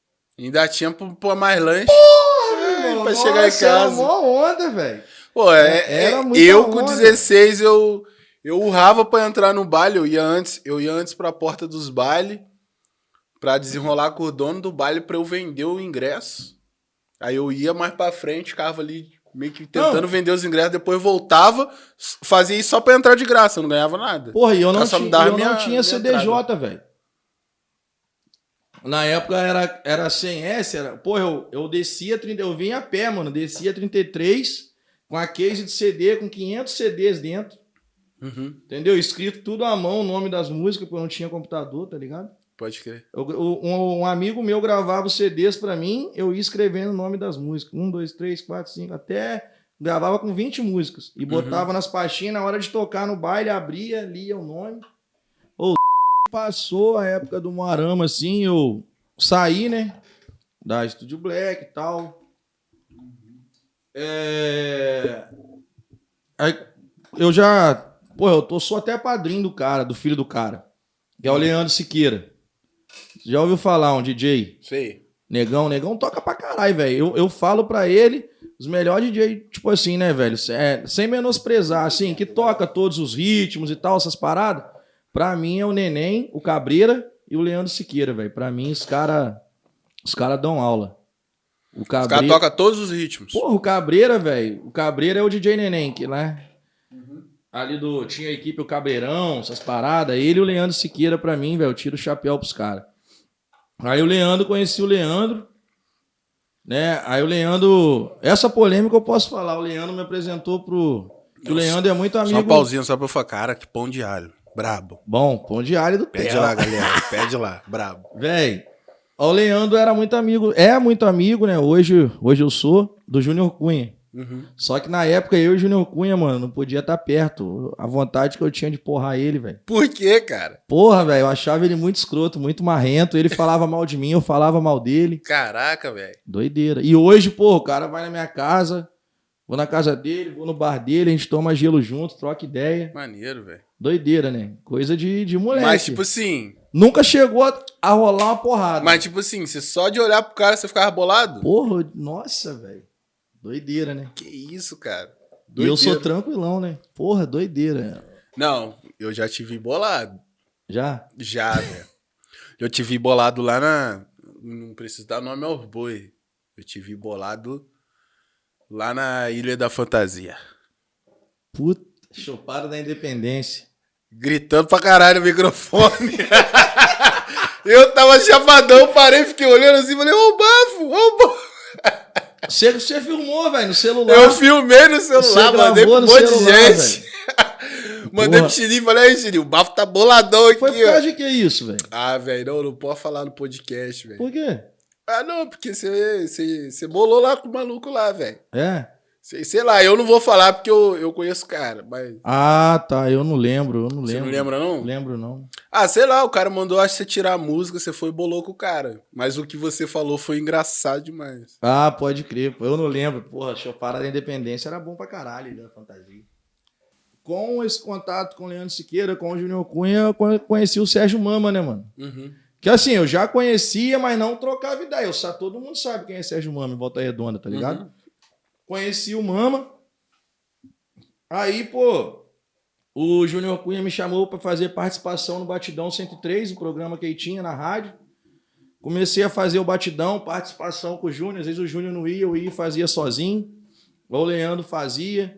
A: Ainda tinha pra pôr mais lanche. Ai,
B: Mano,
A: pra chegar em
B: nossa, Era
A: casa.
B: mó onda, velho.
A: Pô, é,
B: Era
A: é- eu com
B: onda.
A: 16, eu, eu urrava pra entrar no baile. Eu ia antes, eu ia antes pra porta dos bailes pra desenrolar com o dono do baile pra eu vender o ingresso. Aí eu ia mais pra frente, ficava ali meio que tentando
B: Não.
A: vender os ingressos, depois voltava, fazia isso só pra entrar de graça, eu não ganhava nada.
B: Porra, e eu não tinha, eu
A: minha-
B: não tinha CDJ, velho. Na época era, era sem S, era. Porra, eu, eu descia, 30, eu vinha a pé, mano. Descia 33 com a case de CD, com 500 CDs dentro.
A: Uhum,
B: Entendeu? Escrito tudo à mão, o nome das músicas, porque eu não tinha computador, tá ligado?
A: pode crer.
B: Eu- um, um amigo meu gravava os CDs pra mim, eu ia escrevendo o nome das músicas. Um, dois, três, quatro, cinco, até. Gravava com 20 músicas. E botava nas pastinhas, na hora de tocar no baile, abria, lia o nome. Ô, passou a época do Moarama, assim, eu saí, né? Da Studio Black e tal. É... Aí eu já. Pô, eu tô, sou até padrinho do cara, do filho do cara. Que é o Leandro Siqueira. Já ouviu falar, um DJ?
A: Sei.
B: Negão, negão toca pra caralho, velho. Eu, eu falo pra ele, os melhores DJ, tipo assim, né, velho? É, sem menosprezar, assim, que toca todos os ritmos e tal, essas paradas. Pra mim é o Neném, o Cabreira e o Leandro Siqueira, velho. Pra mim, os caras os cara dão aula. O
A: Os caras
B: Cabreira.
A: tocam todos os ritmos.
B: Porra, o Cabreira, velho. O Cabreira é o DJ Neném, que né? Ali do. Tinha a equipe o Cabreirão, essas paradas. Ele e o Leandro Siqueira, pra mim, velho. Eu tiro o chapéu pros caras. Aí o Leandro, conheci o Leandro. Né? Aí o Leandro. Essa polêmica eu posso falar. O Leandro me apresentou pro. Que o Leandro é muito amigo.
A: Só um pauzinho, só pra eu falar, cara, que pão de alho. Brabo.
B: Bom, pão de alho do
A: Pede
B: Tela.
A: lá, galera. Pede lá. Brabo.
B: Véi, o Leandro era muito amigo, é muito amigo, né? Hoje, hoje eu sou do Júnior Cunha.
A: Uhum.
B: Só que na época eu e o Júnior Cunha, mano, não podia estar perto. A vontade que eu tinha de porrar ele, velho.
A: Por quê, cara?
B: Porra, velho, eu achava ele muito escroto, muito marrento. Ele falava mal de mim, eu falava mal dele.
A: Caraca, velho.
B: Doideira. E hoje, pô, o cara vai na minha casa, vou na casa dele, vou no bar dele, a gente toma gelo junto, troca ideia.
A: Maneiro, velho.
B: Doideira, né? Coisa de, de moleque.
A: Mas, tipo assim,
B: Nunca chegou a, a rolar uma porrada.
A: Mas, tipo assim, você só de olhar pro cara, você ficava bolado?
B: Porra, nossa, velho. Doideira, né?
A: Que isso, cara.
B: E eu sou tranquilão, né? Porra, doideira.
A: Não, eu já tive bolado.
B: Já?
A: Já, velho. Eu tive bolado lá na. Não preciso dar nome aos boi. Eu tive bolado lá na Ilha da Fantasia.
B: Puta, chopada da independência.
A: Gritando pra caralho no microfone. eu tava chapadão, parei, fiquei olhando assim, falei, ô bafo, ô bafo.
B: Você, você filmou, velho, no celular.
A: Eu filmei no celular, mandei pra um monte de gente. mandei pro Chirinho e falei, aí, Chirinho, o bafo tá boladão aqui,
B: Foi por causa de que isso, velho?
A: Ah, velho, não, não pode falar no podcast, velho.
B: Por quê?
A: Ah, não, porque você bolou lá com o maluco lá, velho.
B: É?
A: Sei, sei lá, eu não vou falar porque eu, eu conheço o cara, mas...
B: Ah, tá, eu não lembro, eu não lembro.
A: Você não lembra, não?
B: Lembro, não.
A: Ah, sei lá, o cara mandou, acho que você tirar a música, você foi e bolou com o cara. Mas o que você falou foi engraçado demais.
B: Ah, pode crer, eu não lembro. Porra, Chopara da Independência era bom pra caralho, da fantasia. Com esse contato com o Leandro Siqueira, com o Júnior Cunha, eu conheci o Sérgio Mama, né, mano?
A: Uhum.
B: Que assim, eu já conhecia, mas não trocava ideia. Eu, todo mundo sabe quem é Sérgio Mama em Volta Redonda, tá ligado? Uhum. Conheci o Mama. Aí, pô, o Júnior Cunha me chamou para fazer participação no Batidão 103, o programa que ele tinha na rádio. Comecei a fazer o batidão, participação com o Júnior. Às vezes o Júnior não ia, eu ia e fazia sozinho. O Leandro fazia.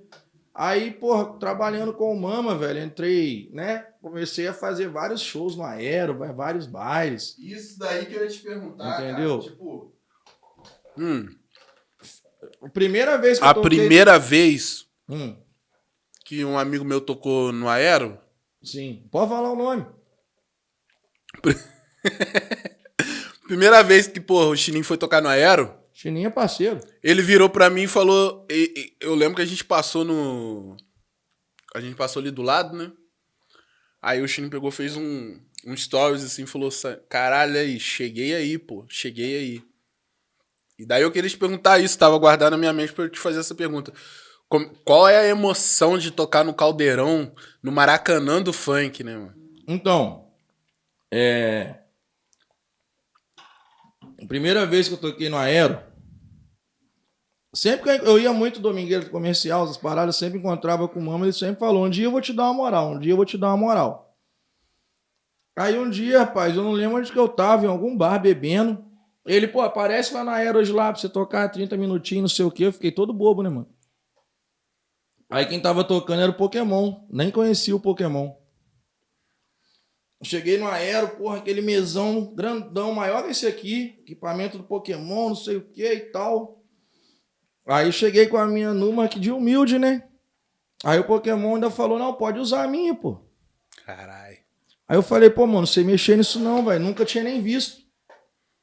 B: Aí, porra, trabalhando com o Mama, velho, entrei, né? Comecei a fazer vários shows no Aero, vários bailes.
A: Isso daí que eu ia te perguntar.
B: Entendeu?
A: Cara, tipo. Hum.
B: A primeira vez que
A: a
B: toquei...
A: primeira vez
B: hum.
A: que um amigo meu tocou no Aero.
B: Sim. Pode falar o nome.
A: primeira vez que, porra, o Chininho foi tocar no Aero.
B: Chininho é parceiro.
A: Ele virou pra mim e falou. Eu lembro que a gente passou no. A gente passou ali do lado, né? Aí o Chininho pegou, fez um, um stories assim, falou: Caralho, aí, cheguei aí, pô, cheguei aí. E daí eu queria te perguntar isso, tava guardado na minha mente pra eu te fazer essa pergunta. Qual é a emoção de tocar no Caldeirão, no Maracanã do funk, né, mano?
B: Então, é. Primeira vez que eu toquei no Aero, sempre que eu ia muito domingueiro comercial, as paradas, sempre encontrava com o Mama, ele sempre falou: um dia eu vou te dar uma moral, um dia eu vou te dar uma moral. Aí um dia, rapaz, eu não lembro onde que eu tava, em algum bar bebendo. Ele, pô, aparece lá na Aero hoje lá pra você tocar 30 minutinhos, não sei o quê. Eu fiquei todo bobo, né, mano? Aí quem tava tocando era o Pokémon. Nem conhecia o Pokémon. Cheguei no Aero, porra, aquele mesão grandão, maior que esse aqui. Equipamento do Pokémon, não sei o que e tal. Aí cheguei com a minha Numa aqui de humilde, né? Aí o Pokémon ainda falou, não, pode usar a minha, pô.
A: Caralho.
B: Aí eu falei, pô, mano, você mexer nisso não, velho. Nunca tinha nem visto.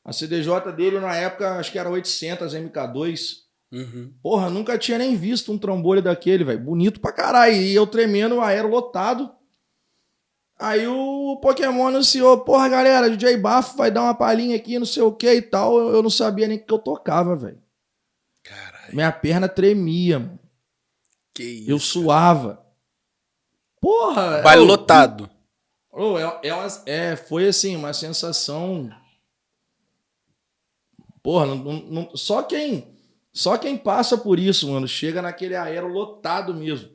B: A CDJ dele na época, acho que era 800 MK2.
A: Uhum.
B: Porra, nunca tinha nem visto um trombolho daquele, velho. Bonito pra caralho. E eu tremendo, o aero lotado. Aí o Pokémon anunciou, porra, galera, DJ Bafo vai dar uma palhinha aqui, não sei o que e tal. Eu não sabia nem que eu tocava, velho.
A: Caralho.
B: Minha perna tremia, mano.
A: Que isso.
B: Eu suava. Porra!
A: Vai lotado.
B: Oh, é, é, uma, é, foi assim, uma sensação Porra, não, não, só quem só quem passa por isso, mano, chega naquele aero lotado mesmo.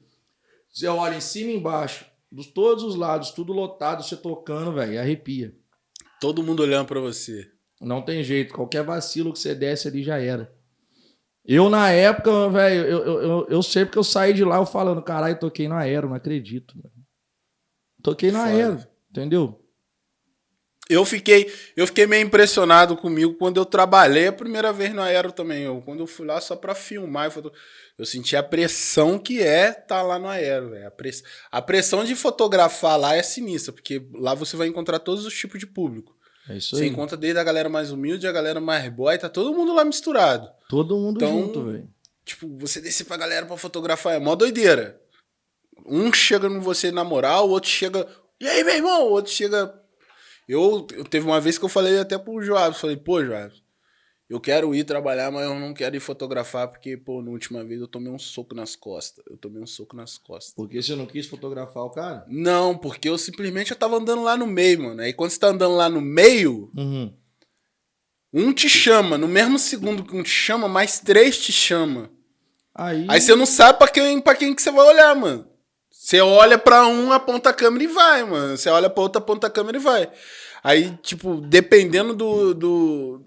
B: Você olha em cima e embaixo, dos todos os lados, tudo lotado, você tocando, velho, arrepia.
A: Todo mundo olhando para você.
B: Não tem jeito, qualquer vacilo que você desce ali já era. Eu, na época, velho, eu, eu, eu, eu sei porque eu saí de lá eu falando, caralho, toquei no aero, não acredito. Véio. Toquei no Foda. aero, entendeu?
A: Eu fiquei, eu fiquei meio impressionado comigo quando eu trabalhei a primeira vez no Aero também. Eu, quando eu fui lá só para filmar, eu, eu senti a pressão que é estar tá lá no Aero. Véio. A, press, a pressão de fotografar lá é sinistra, porque lá você vai encontrar todos os tipos de público.
B: É isso
A: você
B: aí.
A: encontra desde a galera mais humilde, a galera mais boy, tá todo mundo lá misturado.
B: Todo mundo então, junto, velho.
A: Tipo, você descer pra galera pra fotografar é mó doideira. Um chega no você na moral, o outro chega. E aí, meu irmão? O outro chega eu, teve uma vez que eu falei até pro Joab, falei, pô, Joab, Eu quero ir trabalhar, mas eu não quero ir fotografar, porque, pô, na última vez eu tomei um soco nas costas. Eu tomei um soco nas costas.
B: Porque você não quis fotografar o cara?
A: Não, porque eu simplesmente eu tava andando lá no meio, mano. Aí quando você tá andando lá no meio,
B: Uhum.
A: um te chama. No mesmo segundo que um te chama, mais três te chama.
B: Aí,
A: Aí você não sabe pra quem, pra quem que você vai olhar, mano. Você olha pra um, aponta a câmera e vai, mano. Você olha pra outro, aponta a câmera e vai. Aí, tipo, dependendo do, do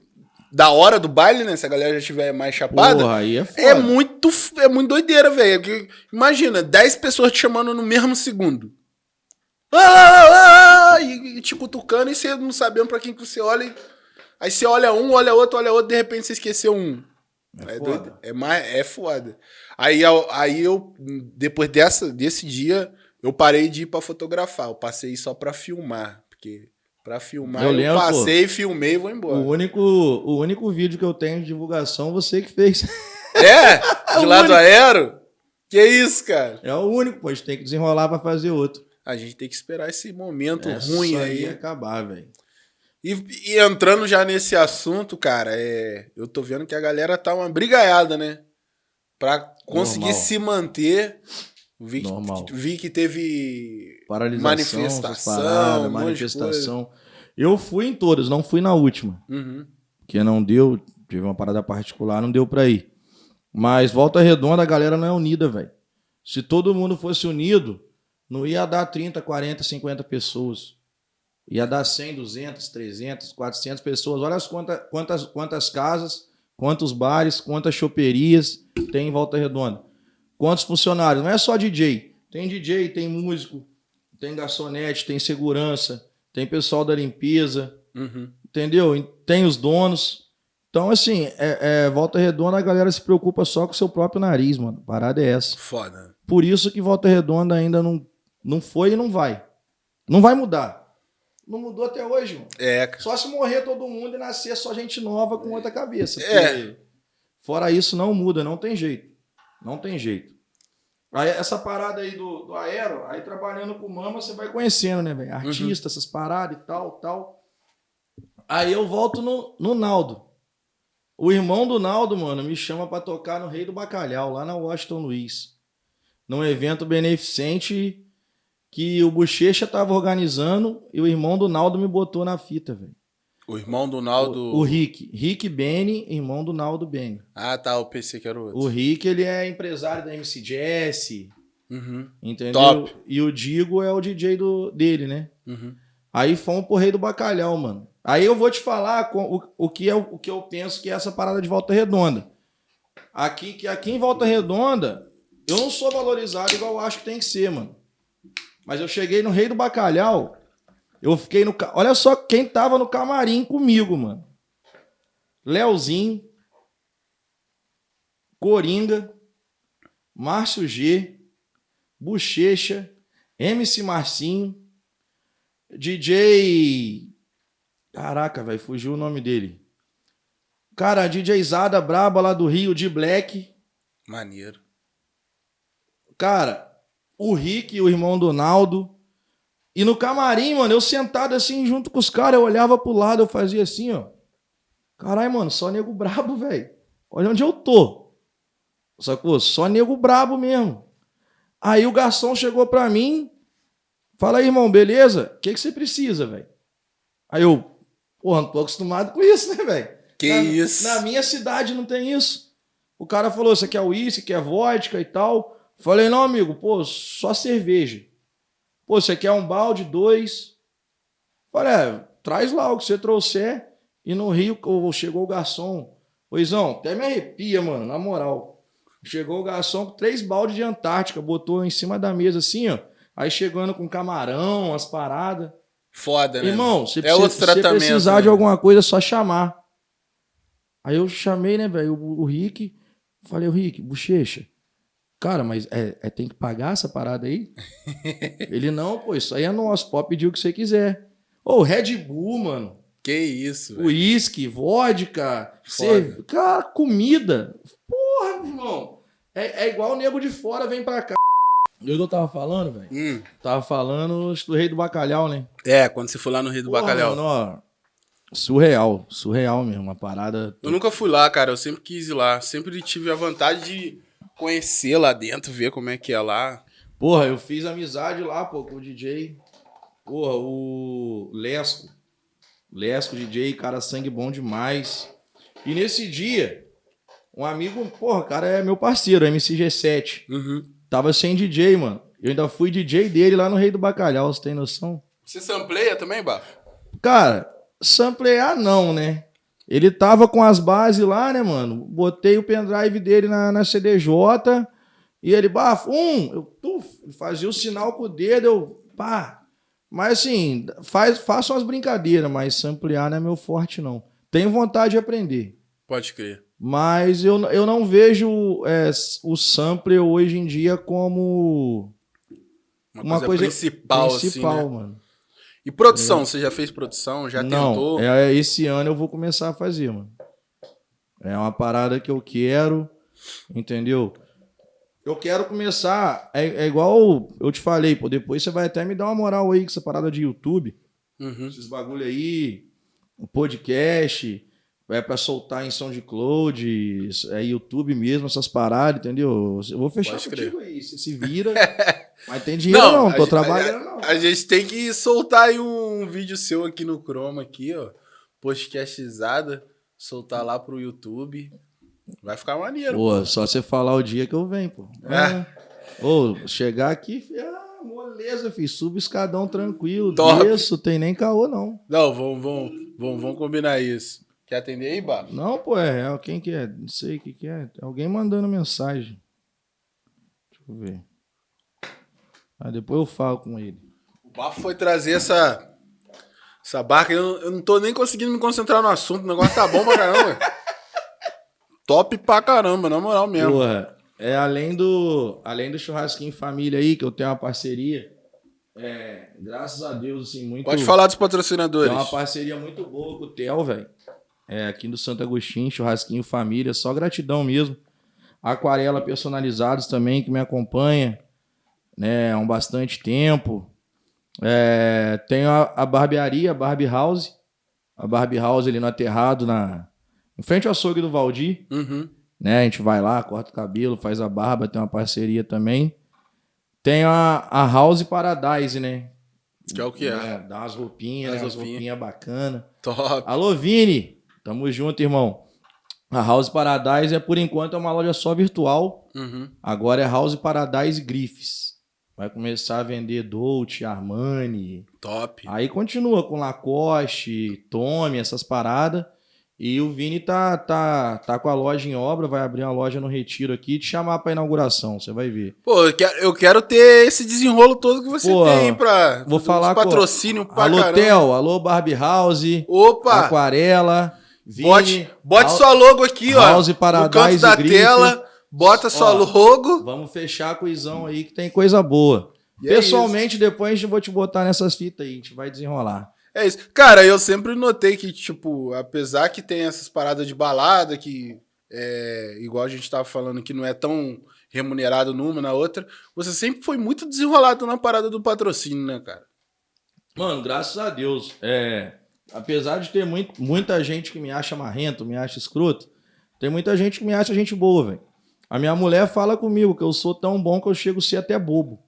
A: da hora do baile, né? Se a galera já estiver mais chapada,
B: Porra, aí é foda.
A: é muito, é muito doideira, velho. Imagina, 10 pessoas te chamando no mesmo segundo. Ah, ah, ah, e, e te cutucando e você não sabendo pra quem que você olha. e- Aí você olha um, olha outro, olha outro, de repente você esqueceu um.
B: É
A: É, doido. É, mais, é foda. Aí, eu- aí eu, depois dessa, desse dia, eu parei de ir pra fotografar. Eu passei só pra filmar. Porque pra filmar
B: Eu
A: eu,
B: lembro,
A: passei, filmei e vou embora.
B: O único, o único vídeo que eu tenho de divulgação, você que fez.
A: É? De
B: o
A: lado
B: único.
A: aero? Que isso, cara?
B: É o único, pô. A gente tem que desenrolar pra fazer outro.
A: A gente tem que esperar esse momento
B: É
A: ruim aí.
B: acabar, velho.
A: E, e entrando já nesse assunto, cara, é, eu tô vendo que a galera tá uma brigaiada, né? Pra conseguir
B: Normal.
A: se manter. Vi que,
B: Normal.
A: vi que teve.
B: Paralisação,
A: Manifestação,
B: paradas, manifestação. Eu fui em todas, não fui na última.
A: Uhum.
B: Porque não deu, tive uma parada particular, não deu pra ir. Mas Volta Redonda, a galera não é unida, velho. Se todo mundo fosse unido, não ia dar 30, 40, 50 pessoas. Ia dar 100, 200, 300, 400 pessoas. Olha as quantas, quantas, quantas casas, quantos bares, quantas choperias tem em Volta Redonda. Quantos funcionários. Não é só DJ. Tem DJ, tem músico, tem garçonete, tem segurança, tem pessoal da limpeza,
A: Uhum.
B: entendeu? Tem os donos. Então, assim, é, é, Volta Redonda, a galera se preocupa só com o seu próprio nariz, mano. A Parada é essa.
A: Foda.
B: Por isso que Volta Redonda ainda não, não foi e não vai. Não vai mudar. Não mudou até hoje, mano.
A: É, cara.
B: Só se morrer todo mundo e nascer só gente nova com outra cabeça.
A: É.
B: Fora isso, não muda, não tem jeito. Não tem jeito. Aí, essa parada aí do, do aero, aí trabalhando com mama, você vai conhecendo, né, velho? Artista, essas paradas e tal, tal. Aí eu volto no, no Naldo. O irmão do Naldo, mano, me chama pra tocar no Rei do Bacalhau, lá na Washington Luiz. Num evento beneficente que o Bochecha tava organizando e o irmão do Naldo me botou na fita, velho.
A: O irmão do Naldo.
B: O, o Rick. Rick Benny, irmão do Naldo Benny.
A: Ah, tá. Eu pensei que era o outro.
B: O Rick, ele é empresário da MC Jazz,
A: Uhum.
B: entendeu?
A: Top.
B: E o Digo é o DJ do, dele, né?
A: Uhum.
B: Aí fomos pro Rei do Bacalhau, mano. Aí eu vou te falar com- o, o, que é, o que eu penso que é essa parada de Volta Redonda. Aqui, que aqui em Volta Redonda, eu não sou valorizado igual eu acho que tem que ser, mano. Mas eu cheguei no Rei do Bacalhau, eu fiquei no... Olha só quem tava no camarim comigo, mano. Leozinho, Coringa, Márcio G, Bochecha, MC Marcinho, DJ. Caraca, velho, fugiu o nome dele. Cara, DJ Zada Braba lá do Rio, de Black.
A: Maneiro.
B: Cara, o Rick, o irmão do Naldo. E no camarim, mano, eu sentado assim junto com os caras, eu olhava pro lado, eu fazia assim, ó. Caralho, mano, só nego brabo, velho. Olha onde eu tô. Sacou? Só nego brabo mesmo. Aí o garçom chegou pra mim, fala aí, irmão, beleza? O que, que você precisa, velho? Aí eu, porra, não tô acostumado com isso, né, velho?
A: Que
B: Na-
A: isso?
B: Na minha cidade não tem isso. O cara falou, você quer uísque, quer vodka e tal. Falei, não, amigo, pô, só cerveja. Pô, você quer um balde, dois? Falei, é, traz lá o que você trouxer. E no Rio, chegou o garçom. Poisão, até me arrepia, mano, na moral. Chegou o garçom com três baldes de Antártica, botou em cima da mesa assim, ó. Aí chegando com camarão, as paradas.
A: Foda, né?
B: Irmão, se
A: É
B: precisa-
A: outro
B: se você
A: tratamento,
B: precisar
A: né?
B: de alguma coisa, é só chamar. Aí eu chamei, né, velho, o, o Rick. Falei, o Rick, bochecha. Cara, mas é, é- tem que pagar essa parada aí? Ele, não, pô, isso aí é nosso. Pode pedir o que você quiser. Ô, Red Bull, mano.
A: Que isso, velho.
B: Uísque, vodka, cerve... cara, comida. Porra, irmão. É, é igual o nego de fora vem pra cá. Eu tava falando, velho?
A: Hum.
B: Tava falando do rei do bacalhau, né?
A: É, quando você for lá no Rio do
B: Porra,
A: Bacalhau.
B: mano, ó, Surreal, surreal mesmo, uma parada.
A: Eu nunca fui lá, cara. Eu sempre quis ir lá. Sempre tive a vontade de conhecer lá dentro, ver como é que é lá.
B: Porra, eu fiz amizade lá, pô, com o DJ. Porra, o Lesco. Lesco, DJ, cara, sangue bom demais. E nesse dia, um amigo, porra, cara é meu parceiro, MCG7.
A: Uhum.
B: Tava sem DJ, mano. Eu ainda fui DJ dele lá no Rei do Bacalhau, você tem noção?
A: Você sampleia também, Bafo?
B: Cara, samplear não, né? Ele tava com as bases lá, né, mano? Botei o pendrive dele na, na CDJ e ele, bafo, um, eu tuf, fazia o sinal com o dedo, eu, pá. Mas assim, faz, façam as brincadeiras, mas samplear não é meu forte, não. Tenho vontade de aprender.
A: Pode crer.
B: Mas eu, eu não vejo é, o sampler hoje em dia como
A: Uma,
B: uma
A: coisa,
B: coisa,
A: principal,
B: principal,
A: assim, né?
B: mano.
A: E produção, você já fez produção? Já
B: não,
A: tentou?
B: É, esse ano eu vou começar a fazer, mano. É uma parada que eu quero, entendeu? Eu quero começar. É, é igual eu te falei, pô. Depois você vai até me dar uma moral aí com essa parada de YouTube.
A: Uhum.
B: Esses bagulho aí, o podcast, é pra soltar em SoundCloud, é YouTube mesmo, essas paradas, entendeu? Eu vou fechar
A: Pode crer.
B: contigo aí, você se vira. mas tem dinheiro não,
A: a
B: tô
A: gente-
B: trabalhando não.
A: A gente tem que soltar aí um vídeo seu aqui no Chroma, aqui, ó. Podcastizada. Soltar lá pro YouTube. Vai ficar maneiro.
B: Pô, só você falar o dia que eu venho, pô.
A: É.
B: Ô, chegar aqui, ah, moleza, filho. Subo escadão tranquilo.
A: Top.
B: Desço, tem nem caô, não.
A: Não, vamos, vamos, vamos, vamos combinar isso. Quer atender aí, Bafo?
B: Não, pô, é. Quem que é? Não sei o que que é. Alguém mandando mensagem. Deixa eu ver. Ah, depois eu falo com ele.
A: O Bafo foi trazer essa, essa barca. Eu, eu não tô nem conseguindo me concentrar no assunto. O negócio tá bom pra caramba. Top pra caramba, na moral mesmo.
B: Porra, é além do, além do churrasquinho família aí, que eu tenho uma parceria. É, graças a Deus, assim, muito.
A: Pode falar dos patrocinadores.
B: Tem uma parceria muito boa com o Theo, velho. É, aqui do Santo Agostinho, churrasquinho família, só gratidão mesmo. Aquarela personalizados também, que me acompanha, né, há um bastante tempo. É, tenho a, a barbearia, a Barbie House. A Barbie House ali no aterrado, na, em frente ao açougue do Valdir
A: Uhum.
B: né? A gente vai lá, corta o cabelo, faz a barba, tem uma parceria também. Tem a, a House Paradise, né?
A: Que é o que é.
B: Dá umas roupinhas,
A: As
B: né? Umas
A: roupinhas.
B: roupinhas bacanas.
A: Top.
B: Alô, Vini! Tamo junto, irmão. A House Paradise é, por enquanto, é uma loja só virtual.
A: Uhum.
B: Agora é House Paradise Griffes. Vai começar a vender Dolce, Armani.
A: Top.
B: Aí continua com Lacoste, Tommy, essas paradas. E o Vini tá, tá, tá com a loja em obra, vai abrir uma loja no Retiro aqui e te chamar pra inauguração, você vai ver.
A: Pô, eu quero, eu quero ter esse desenrolo todo que você
B: Pô,
A: tem pra
B: vou falar com-
A: patrocínio pra
B: alô,
A: caramba.
B: Theo, alô, Barbie House,
A: Opa!
B: Aquarela, Vini,
A: Bote, bote sua logo aqui, ó.
B: House
A: no
B: Paradise
A: canto da tela. Bota sua logo.
B: Vamos fechar com o Izão aí que tem coisa boa.
A: E é
B: Pessoalmente, depois eu vou te botar nessas fitas aí, a gente vai desenrolar.
A: É isso. Cara, eu sempre notei que, tipo, apesar que tem essas paradas de balada, que é, igual a gente tava falando, que não é tão remunerado numa na outra, você sempre foi muito desenrolado na parada do patrocínio, né, cara?
B: Mano, graças a Deus. É, apesar de ter muito, muita gente que me acha marrento, me acha escroto, tem muita gente que me acha gente boa, velho. A minha mulher fala comigo que eu sou tão bom que eu chego a ser até bobo.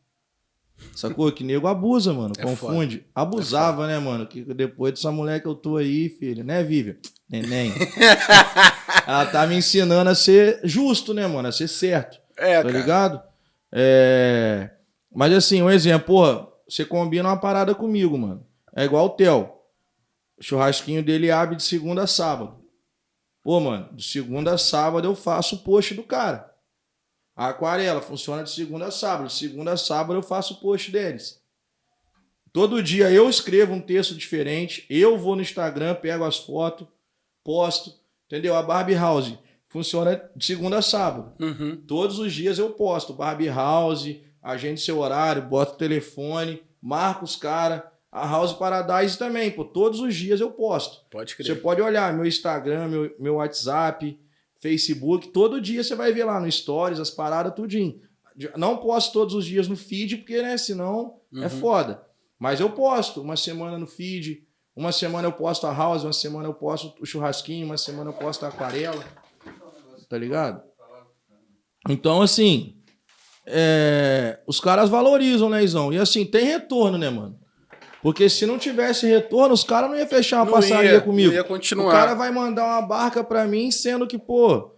B: Sacou? Que nego abusa, mano.
A: É
B: confunde. Abusava, né, mano? Que depois dessa mulher que eu tô aí, filho, né, Vivian? Neném. Ela tá me ensinando a ser justo, né, mano? A ser certo.
A: É,
B: tá
A: cara.
B: ligado? É... Mas assim, um exemplo, porra, você combina uma parada comigo, mano. É igual o Theo. O churrasquinho dele abre de segunda a sábado. Pô, mano, de segunda a sábado eu faço o post do cara. A aquarela funciona de segunda a sábado. De segunda a sábado eu faço o post deles. Todo dia eu escrevo um texto diferente. Eu vou no Instagram, pego as fotos, posto. Entendeu? A Barbie House funciona de segunda a sábado.
A: Uhum.
B: Todos os dias eu posto Barbie House, agende seu horário, bota o telefone, marca os caras. A House Paradise também, pô. Todos os dias eu posto.
A: Pode
B: Você
A: crer.
B: pode olhar meu Instagram, meu, meu WhatsApp, Facebook. Todo dia você vai ver lá no Stories, as paradas, tudinho. Não posto todos os dias no feed, porque, né, senão é
A: Uhum.
B: foda. Mas eu posto uma semana no feed, Uma semana eu posto a house, uma semana eu posto o churrasquinho, uma semana eu posto a aquarela. Tá ligado? Então, assim, é, os caras valorizam, né, Izão? E assim, tem retorno, né, mano? Porque se não tivesse retorno, os caras não iam fechar uma
A: Não
B: passaria
A: ia,
B: comigo.
A: ia
B: O
A: continuar.
B: cara vai mandar uma barca pra mim, sendo que, pô,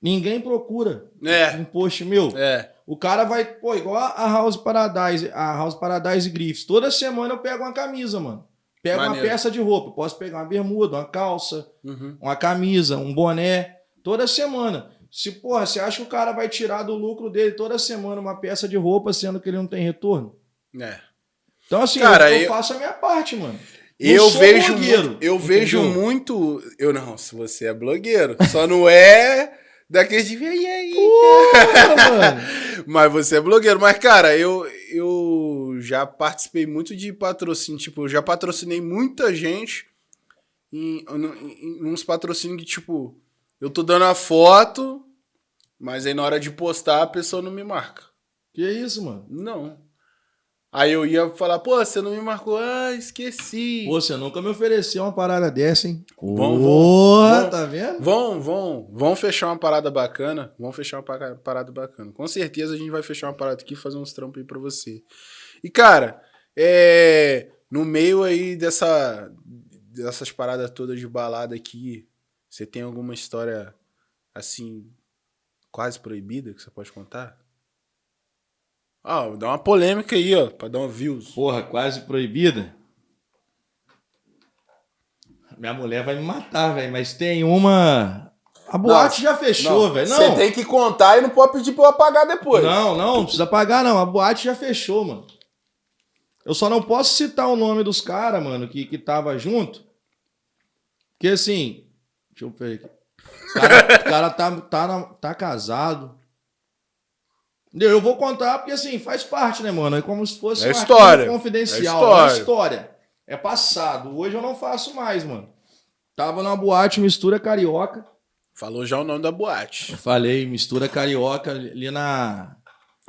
B: ninguém procura
A: É,
B: um post meu.
A: é.
B: O cara vai, pô, igual a House Paradise, a House Paradise Griffiths. Toda semana eu pego uma camisa, mano. Pego uma
A: Maneiro.
B: peça de roupa. Eu Posso pegar uma bermuda, uma calça,
A: Uhum.
B: uma camisa, um boné. Toda semana. Se, porra, você acha que o cara vai tirar do lucro dele toda semana uma peça de roupa, sendo que ele não tem retorno?
A: É.
B: Então, assim,
A: Cara,
B: eu, eu
A: eu-
B: faço a minha parte, mano.
A: Eu
B: sou
A: vejo,
B: blogueiro,
A: eu vejo
B: entendeu?
A: muito. Eu não, se você é blogueiro. Só não é daqueles de. E aí?
B: Porra, mano.
A: Mas você é blogueiro. Mas, cara, eu, eu já participei muito de patrocínio. Tipo, eu já patrocinei muita gente em, em, em uns patrocínios que, tipo, eu tô dando a foto, mas aí na hora de postar a pessoa não me marca.
B: Que isso, mano?
A: Não. Aí eu ia falar, pô, você não me marcou. Ah, esqueci.
B: Pô, você nunca me ofereceu uma parada dessa, hein?
A: Vamos,
B: Porra,
A: vamos.
B: tá vendo?
A: Vão, vão, vão fechar uma parada bacana. Vão fechar uma pa- parada bacana. Com certeza a gente vai fechar uma parada aqui e fazer uns trampos aí pra você. E, cara, é. No meio aí dessa. Dessas paradas todas de balada aqui, você tem alguma história assim. quase proibida que você pode contar? Ah, dá uma polêmica aí, ó, pra dar um views.
B: Porra, quase proibida. Minha mulher vai me matar, velho. Mas tem uma. A boate já fechou, velho. Não,
A: Você tem que contar e não pode pedir pra eu apagar depois.
B: não, não, não precisa pagar, não. A boate já fechou, mano. Eu só não posso citar o nome dos caras, mano, que, que tava junto. Porque assim. Deixa eu ver aqui. O cara, o cara tá, tá, tá casado. Eu vou contar porque assim, faz parte, né, mano? É como se fosse
A: É história.
B: confidencial.
A: É história.
B: É história. É passado. Hoje eu não faço mais, mano. Tava numa boate mistura carioca.
A: Falou já o nome da boate.
B: Eu falei mistura carioca ali na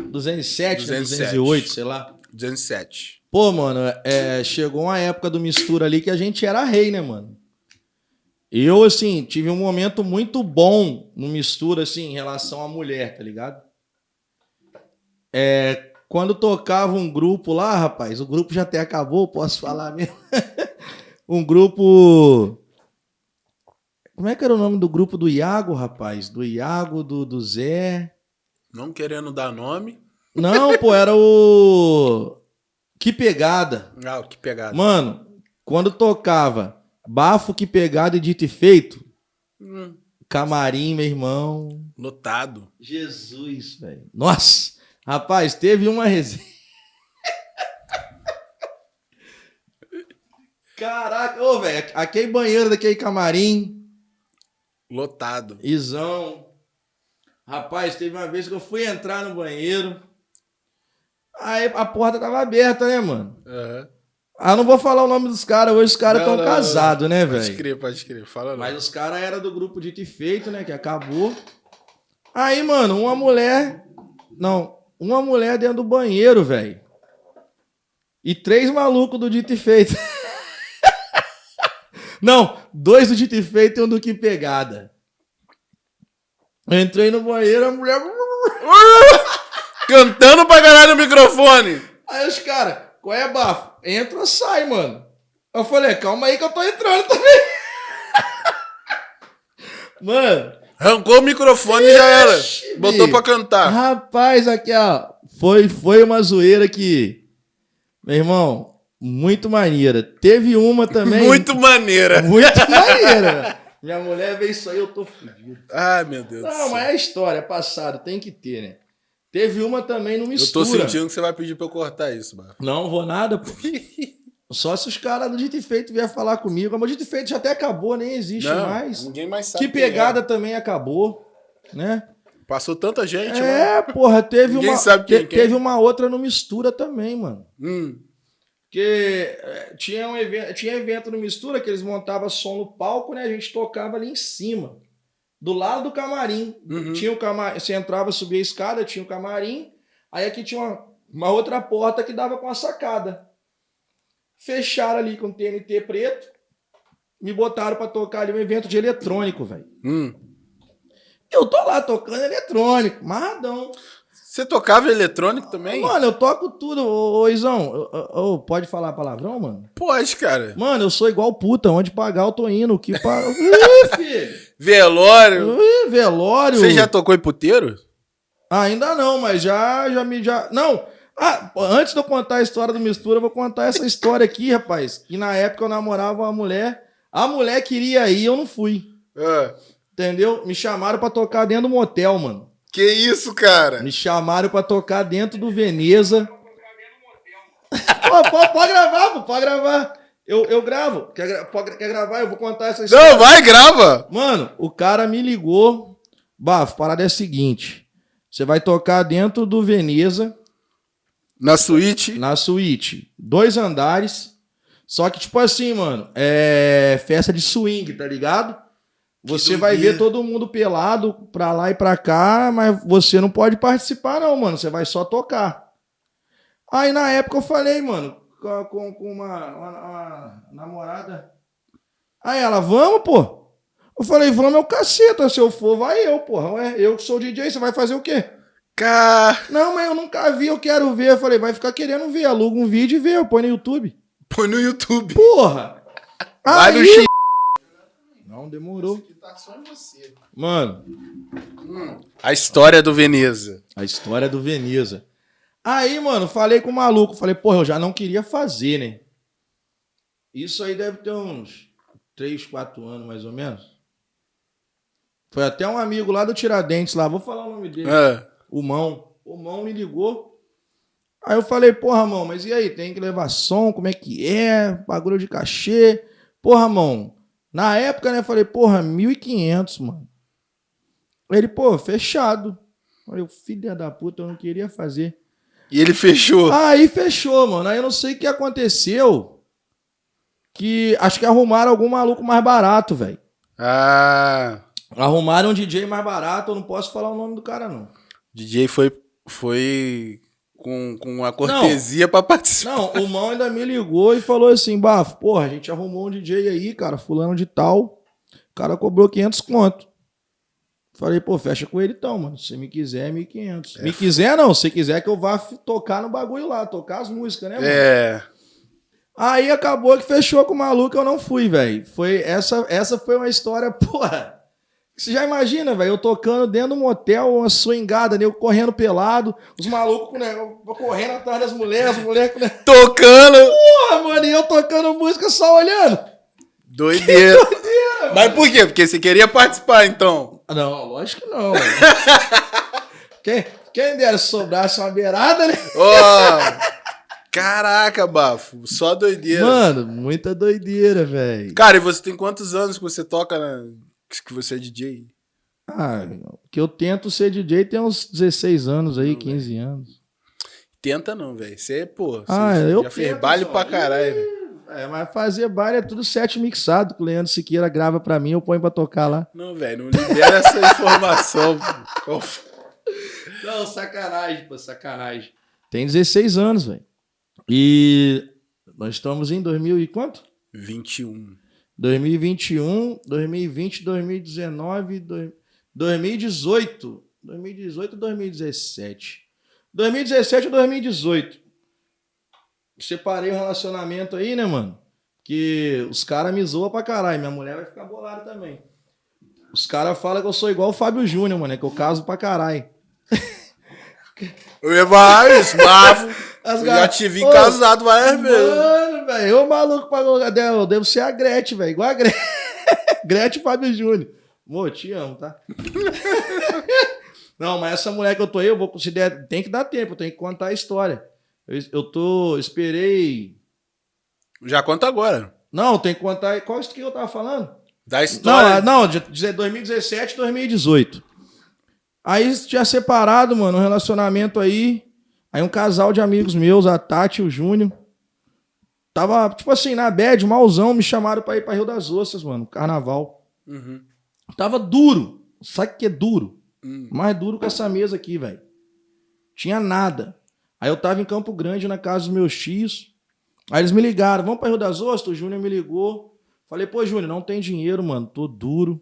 B: 207,
A: 207.
B: 208, sei lá.
A: 207.
B: Pô, mano, é, chegou uma época do mistura ali que a gente era rei, né, mano? Eu, assim, tive um momento muito bom no mistura, assim, em relação à mulher, tá ligado? É, quando tocava um grupo lá, rapaz, o grupo já até acabou, posso falar mesmo. um grupo. Como é que era o nome do grupo do Iago, rapaz? Do Iago, do, do Zé.
A: Não querendo dar nome.
B: Não, pô, era o. Que pegada.
A: Ah, que pegada.
B: Mano, quando tocava Bafo que pegado e dito e feito,
A: Hum,
B: camarim, meu irmão.
A: lotado.
B: Jesus, velho. Nossa, rapaz, teve uma resenha. Caraca, ô, velho, aquele banheiro daquele camarim,
A: Lotado.
B: Izão. Rapaz, teve uma vez que eu fui entrar no banheiro. Aí a porta tava aberta, né, mano?
A: Aham.
B: Ah, não vou falar o nome dos caras, hoje os caras estão casados, né,
A: Pode
B: velho?
A: crer, pode crer. Fala não.
B: Mas os caras eram do grupo Dito e Feito, né? Que acabou. Aí, mano, uma mulher. Não, uma mulher dentro do banheiro, velho. E três malucos do Dito e Feito. não, dois do Dito e Feito e um do Que Pegada. Eu entrei no banheiro, a mulher.
A: Cantando pra caralho no microfone.
B: Aí os caras, qual é, bafo? Entra sai, mano? Eu falei, calma aí que eu tô entrando também. mano.
A: Arrancou o microfone e já era. Botou pra cantar.
B: Rapaz, aqui, ó. Foi, foi uma zoeira que. Meu irmão, muito maneira. Teve uma também.
A: Muito maneira.
B: Muito maneira. Minha mulher vê isso aí, eu tô fudido.
A: Ai, meu Deus
B: Não, mas é história, é passado, tem que ter, né? Teve uma também no
A: Eu
B: mistura.
A: tô sentindo que você vai pedir pra eu cortar isso, mano.
B: Não vou nada, pô. Só se os caras do Dito e Feito vier falar comigo. Mas o Dito e Feito já até acabou, nem existe
A: Não,
B: mais.
A: ninguém mais sabe.
B: Que
A: quem
B: pegada
A: é.
B: também acabou, né?
A: Passou tanta gente, mano.
B: É, porra, teve
A: Ninguém
B: uma.
A: sabe quem
B: te-
A: é.
B: teve uma outra no Mistura também, mano.
A: Hum.
B: Porque é, tinha, um evento, tinha evento no Mistura que eles montavam som no palco, né? A gente tocava ali em cima. Do lado do camarim.
A: Uhum.
B: Tinha o camarim. Você entrava, subia a escada, tinha o camarim. Aí aqui tinha uma, uma outra porta que dava com a sacada. Fecharam ali com TNT preto, me botaram pra tocar ali um evento de eletrônico, velho.
A: Hum.
B: Eu tô lá tocando eletrônico, marradão.
A: Você tocava eletrônico também?
B: Mano, eu toco tudo. Ô, ô Izão, ô, ô, pode falar palavrão, mano?
A: Pode, cara.
B: Mano, eu sou igual puta. Onde pagar, eu tô indo. Que pa... Ih, filho.
A: Velório.
B: Ih, velório.
A: Você já tocou em puteiro?
B: Ainda não, mas já, já me... Já... Não, ah, antes de eu contar a história do Mistura, eu vou contar essa história aqui, rapaz. Que na época eu namorava uma mulher. A mulher queria ir, eu não fui.
A: Ah.
B: Entendeu? Me chamaram pra tocar dentro do motel, mano.
A: Que isso, cara?
B: Me chamaram pra tocar dentro do Veneza. pô, pô, pode gravar, pô, pode gravar. Eu, eu gravo. Quer, pode- quer gravar? Eu vou contar essa história.
A: Não, vai, grava.
B: Mano, o cara me ligou. Bafo, parada é a seguinte. Você vai tocar dentro do Veneza,
A: Na suíte.
B: na suíte. Dois andares. Só que, tipo assim, mano, é festa de swing, tá ligado? Você vai ver todo mundo pelado pra lá e pra cá, mas você não pode participar, não, mano. Você vai só tocar. Aí na época eu falei, mano, com, com- com uma, uma- uma namorada. Aí ela, vamos, pô. Eu falei, vamos é o caceta. Se eu for, vai eu, porra. Ué, eu que sou DJ, você vai fazer o quê?
A: Cara.
B: Não, mas eu nunca vi, eu quero ver. Eu falei, vai ficar querendo ver. Aluga um vídeo e vê, eu põe no YouTube.
A: Põe no YouTube.
B: Porra!
A: Vai no
B: Aí-
A: X.
B: Não, demorou. Mano,
A: A história do Veneza.
B: a história do Veneza. Aí, mano, falei com o maluco. Falei, porra, eu já não queria fazer, né? Isso aí deve ter uns 3, 4 anos, mais ou menos. Foi até um amigo lá do Tiradentes, lá. Vou falar o nome dele.
A: Ah.
B: O Mão. O Mão me ligou. Aí eu falei, porra, Mão, mas e aí? Tem que levar som? Como é que é? Bagulho de cachê. Porra, Mão. Na época, né, eu falei, porra, 1.500, mano. Ele, pô, fechado. Falei, filha da puta, eu não queria fazer.
A: E ele fechou.
B: Aí fechou, mano. Aí eu não sei o que aconteceu. Que acho que arrumaram algum maluco mais barato, velho.
A: Ah.
B: Arrumaram um DJ mais barato, eu não posso falar o nome do cara, não.
A: DJ foi, foi com, com a cortesia pra participar.
B: Não, o Mão ainda me ligou e falou assim, Bafo, porra, a gente arrumou um DJ aí, cara, fulano de tal. O cara cobrou 500 conto. Falei, pô, fecha com ele então, mano. Se me quiser, é 1.500. me quiser não, se quiser que eu vá tocar no bagulho lá, tocar as músicas, né, mano?
A: É.
B: Aí acabou que fechou com o maluco, eu não fui, velho. Foi essa, essa foi uma história, porra. Você já imagina, velho, eu tocando dentro de um motel, uma swingada, né, eu correndo pelado, os malucos né, correndo atrás das mulheres, as mulheres né,
A: Tocando.
B: porra, mano, e eu tocando música só olhando.
A: Doideira. Mas por quê? Porque você queria participar, então.
B: Não, lógico que não, velho. quem, quem dera se sobrasse uma beirada, né?
A: Ó. Caraca, bafo. Só doideira.
B: Mano, muita doideira, velho.
A: Cara, e você tem quantos anos que você toca na... que você é DJ?
B: Ah, que eu tento ser DJ tem uns 16 anos aí, 15 anos.
A: Tenta não, velho. Você, pô, você
B: Ah,
A: já
B: eu
A: fez
B: tento,
A: baile
B: só.
A: pra caralho, velho.
B: É, mas fazer baile é tudo set mixado, que o Leandro Siqueira grava pra mim, eu ponho pra tocar lá.
A: Não, velho, não libera essa informação. pô.
B: Não, sacanagem, pô, sacanagem. Tem 16 anos, velho. E nós estamos em 2000 e quanto?
A: 21.
B: 2021, 2020, 2019, dois- 2018. 2018 e 2017. 2017 e 2018. Separei um relacionamento aí, né, mano? Que os caras me zoam pra caralho. Minha mulher vai ficar bolada também. Os caras falam que eu sou igual o Fábio Júnior, mano. É que eu caso pra caralho.
A: Eu ia falar isso.
B: As
A: Eu
B: gar-
A: já te vi
B: Ô,
A: casado várias vezes.
B: Mano, velho, ô maluco pagou. Eu devo ser a Gretchen, velho. Igual a Gretchen. Gretchen e Fábio Júnior. Amor, te amo, tá? Não, mas essa mulher que eu tô aí, eu vou considerar. Tem que dar tempo, eu tenho que contar a história. Eu, eu tô. Esperei.
A: Já conta agora.
B: Não, tem que contar. Qual isso que eu tava falando?
A: Da
B: Não,
A: história.
B: ah, não, de 2017 2018. Aí tinha separado, mano, um relacionamento aí. Aí um casal de amigos meus, a Tati e o Júnior. Tava, tipo assim, na bad, malzão, me chamaram pra ir pra Rio das Ostras, mano, carnaval.
A: Uhum.
B: Tava duro. Sabe o que é duro?
A: Hum.
B: Mais duro que essa mesa aqui, velho. Tinha nada. Aí eu tava em Campo Grande, na casa dos meus tios. Aí eles me ligaram, vamos pra Rio das Ostras? O Júnior me ligou. Falei, pô, Júnior, não tem dinheiro, mano, tô duro.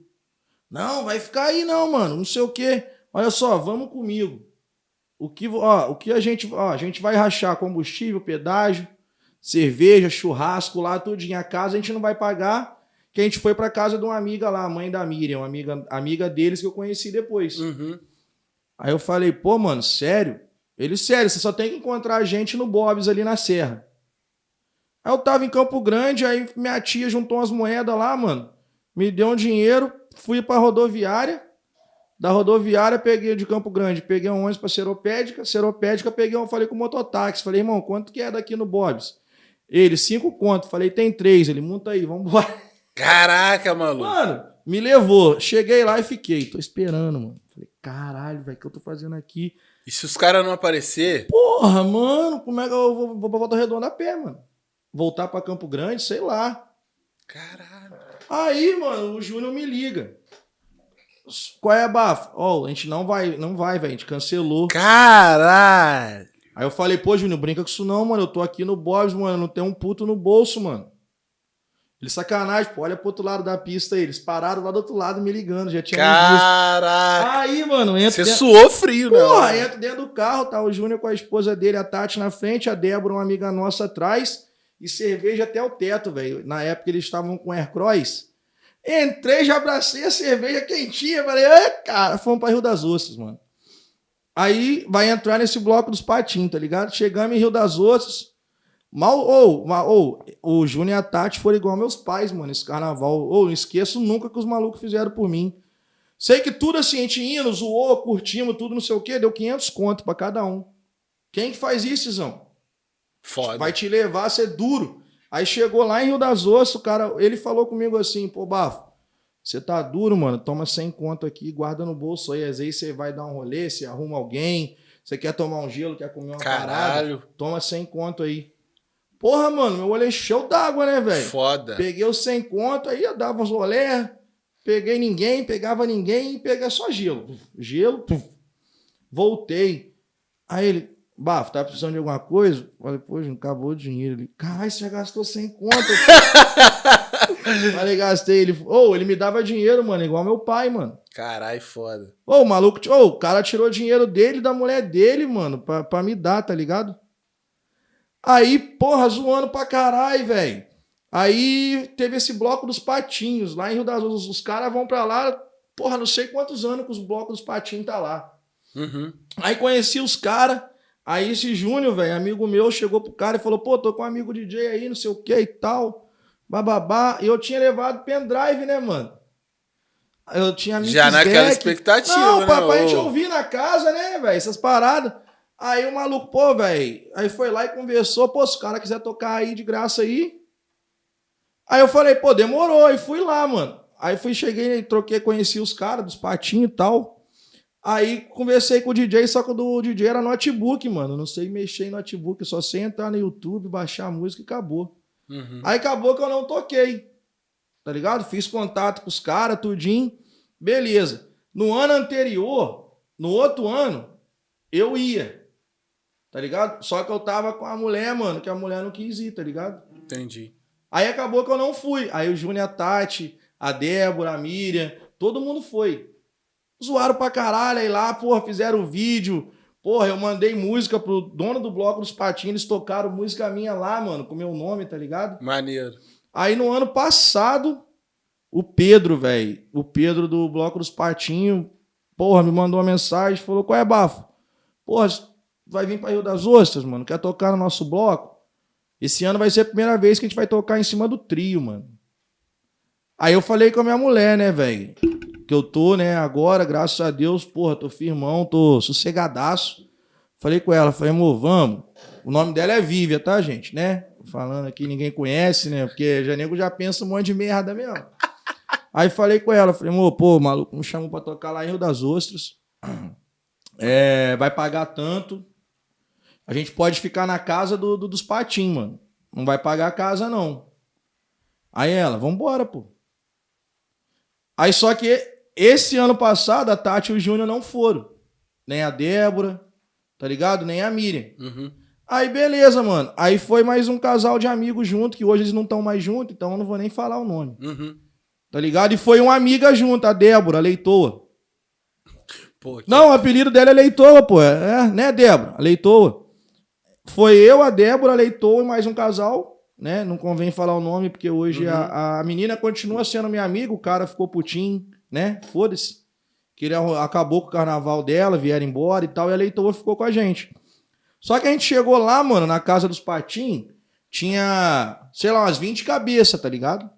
B: Não, vai ficar aí não, mano, não sei o quê. Olha só, vamos comigo. O que, ó, o que a gente, ó, a gente vai rachar combustível, pedágio, cerveja, churrasco lá, tudinho. A casa a gente não vai pagar, que a gente foi pra casa de uma amiga lá, a mãe da Miriam, uma amiga, amiga deles que eu conheci depois.
A: Uhum.
B: Aí eu falei, pô, mano, sério? Ele, sério, você só tem que encontrar a gente no Bob's ali na Serra. Aí eu tava em Campo Grande, aí minha tia juntou umas moedas lá, mano. Me deu um dinheiro, fui pra rodoviária. Da rodoviária, peguei de Campo Grande, peguei um ônibus pra Seropédica. Seropédica, peguei um, falei com o mototáxi. Falei, irmão, quanto que é daqui no Bob's? Ele, cinco conto. Falei, tem três. Ele, monta aí, vambora.
A: Caraca, maluco.
B: Mano, me levou. Cheguei lá e fiquei. Tô esperando, mano. Falei, caralho, velho, o que eu tô fazendo aqui?
A: E se os caras não aparecer?
B: Porra, mano, como é que eu vou, vou pra Volta Redonda a pé, mano? Voltar pra Campo Grande, sei lá.
A: Caralho.
B: Aí, mano, o Júnior me liga. Qual é a bafo? Ó, a gente não vai, não vai, velho. A gente cancelou.
A: Caralho.
B: Aí eu falei, pô, Júnior, brinca com isso não, mano. Eu tô aqui no Bob's, mano. Não tem um puto no bolso, mano. Ele sacanagem, pô. Olha pro outro lado da pista aí. Eles pararam lá do outro lado me ligando. Já tinha.
A: Caraca.
B: Aí, mano, entra.
A: Você
B: dentro-
A: suou frio, né?
B: Porra, entra dentro do carro, tá o Júnior com a esposa dele, a Tati na frente, a Débora, uma amiga nossa atrás, e cerveja até o teto, velho. Na época eles estavam com Aircross. Entrei, já abracei a cerveja quentinha, falei, é, cara, fomos pra Rio das Ostras, mano. Aí vai entrar nesse bloco dos patinhos, tá ligado? Chegamos em Rio das Ostras. Mal, ou, ou, o Júnior e a Tati foram igual meus pais, mano, esse carnaval. Ou, não esqueço nunca que os malucos fizeram por mim. Sei que tudo assim, a gente indo, zoou, curtimos, tudo não sei o quê, deu 500 conto pra cada um. Quem que faz isso, Izão?
A: Foda.
B: Vai te levar a ser duro. Aí chegou lá em Rio das Ostras, o cara, ele falou comigo assim, pô, Bafo, você tá duro, mano, toma 100 conto aqui, guarda no bolso aí, às vezes você vai dar um rolê, você arruma alguém, você quer tomar um gelo, quer comer uma parada,
A: Caralho.
B: toma 100 conto aí. Porra, mano, meu olho encheu d'água, né, velho?
A: Foda.
B: Peguei os 100 conto, aí eu dava uns rolê, peguei ninguém, pegava ninguém e peguei só gelo. Gelo, puf. voltei. Aí ele, Bafo, tá precisando de alguma coisa? Falei, pô, Júnior, acabou o dinheiro. Ele, caralho, você já gastou 100 conto. Falei, gastei. Ele, ô, ele me dava dinheiro, mano, igual meu pai, mano.
A: Caralho, foda.
B: Ô, o maluco, ô, o cara tirou dinheiro dele da mulher dele, mano, pra, pra me dar, tá ligado? Aí, porra, zoando pra caralho, velho. Aí teve esse bloco dos patinhos, lá em Rio das Ostras. Os caras vão pra lá, porra, não sei quantos anos que os blocos dos patinhos tá lá.
A: Uhum.
B: Aí conheci os caras. Aí esse Júnior, velho, amigo meu, chegou pro cara e falou: pô, tô com um amigo DJ aí, não sei o que e tal. Bababá. E eu tinha levado pendrive, né, mano? Eu tinha
A: Já naquela
B: deck.
A: expectativa,
B: Não,
A: né?
B: papai, a gente
A: ô?
B: ouvia na casa, né, velho? Essas paradas. Aí o maluco, pô, velho. Aí foi lá e conversou, pô, se o cara quiser tocar aí de graça aí. Aí eu falei, pô, demorou. Aí fui lá, mano. Aí fui, cheguei, troquei, conheci os caras dos patinhos e tal. Aí conversei com o DJ, só que o do DJ era notebook, mano. Não sei mexer em notebook, só sei entrar no YouTube, baixar a música e acabou.
A: Uhum.
B: Aí acabou que eu não toquei. Tá ligado? Fiz contato com os caras, tudinho. Beleza. No ano anterior, no outro ano, eu ia. Tá ligado? Só que eu tava com a mulher, mano, que a mulher não quis ir, tá ligado?
A: Entendi.
B: Aí acabou que eu não fui. Aí o Júnior, Tati, a Débora, a Miriam, todo mundo foi. Zoaram pra caralho, aí lá, porra, fizeram vídeo. Porra, eu mandei música pro dono do bloco dos patinhos, eles tocaram música minha lá, mano, com meu nome, tá ligado?
A: Maneiro.
B: Aí no ano passado, o Pedro, velho, o Pedro do Bloco dos Patinhos, porra, me mandou uma mensagem, falou: qual é, bafo? Porra, vai vir pra Rio das Ostras, mano, quer tocar no nosso bloco? Esse ano vai ser a primeira vez que a gente vai tocar em cima do trio, mano. Aí eu falei com a minha mulher, né, velho? Que eu tô, né, agora, graças a Deus, porra, tô firmão, tô sossegadaço. Falei com ela, falei, amor, vamos. O nome dela é Vívia, tá, gente, né? Falando aqui, ninguém conhece, né? Porque Janego já pensa um monte de merda mesmo. Aí falei com ela, falei, amor, pô, maluco me chamou pra tocar lá em Rio das Ostras. É, vai pagar tanto. A gente pode ficar na casa do, do- dos patinhos, mano. Não vai pagar a casa, não. Aí ela, vambora, pô. Aí só que esse ano passado, a Tati e o Júnior não foram. Nem a Débora, tá ligado? Nem a Miriam.
A: Uhum.
B: Aí, beleza, mano. Aí foi mais um casal de amigos junto, que hoje eles não estão mais juntos, então eu não vou nem falar o nome.
A: Uhum.
B: Tá ligado? E foi uma amiga junto, a Débora, a Leitoa.
A: Pô,
B: Não, o apelido dela é Leitoa, pô. É, né, Débora? A Leitoa. Foi eu, a Débora, a Leitoa e mais um casal, né? Não convém falar o nome, porque hoje
A: Uhum.
B: a, a menina continua sendo minha amiga, o cara ficou putinho, né? Foda-se. Que ele acabou com o carnaval dela, vieram embora e tal, e a Leitoa ficou com a gente. Só que a gente chegou lá, mano, na casa dos Patim, tinha, sei lá, umas 20 cabeças, tá ligado?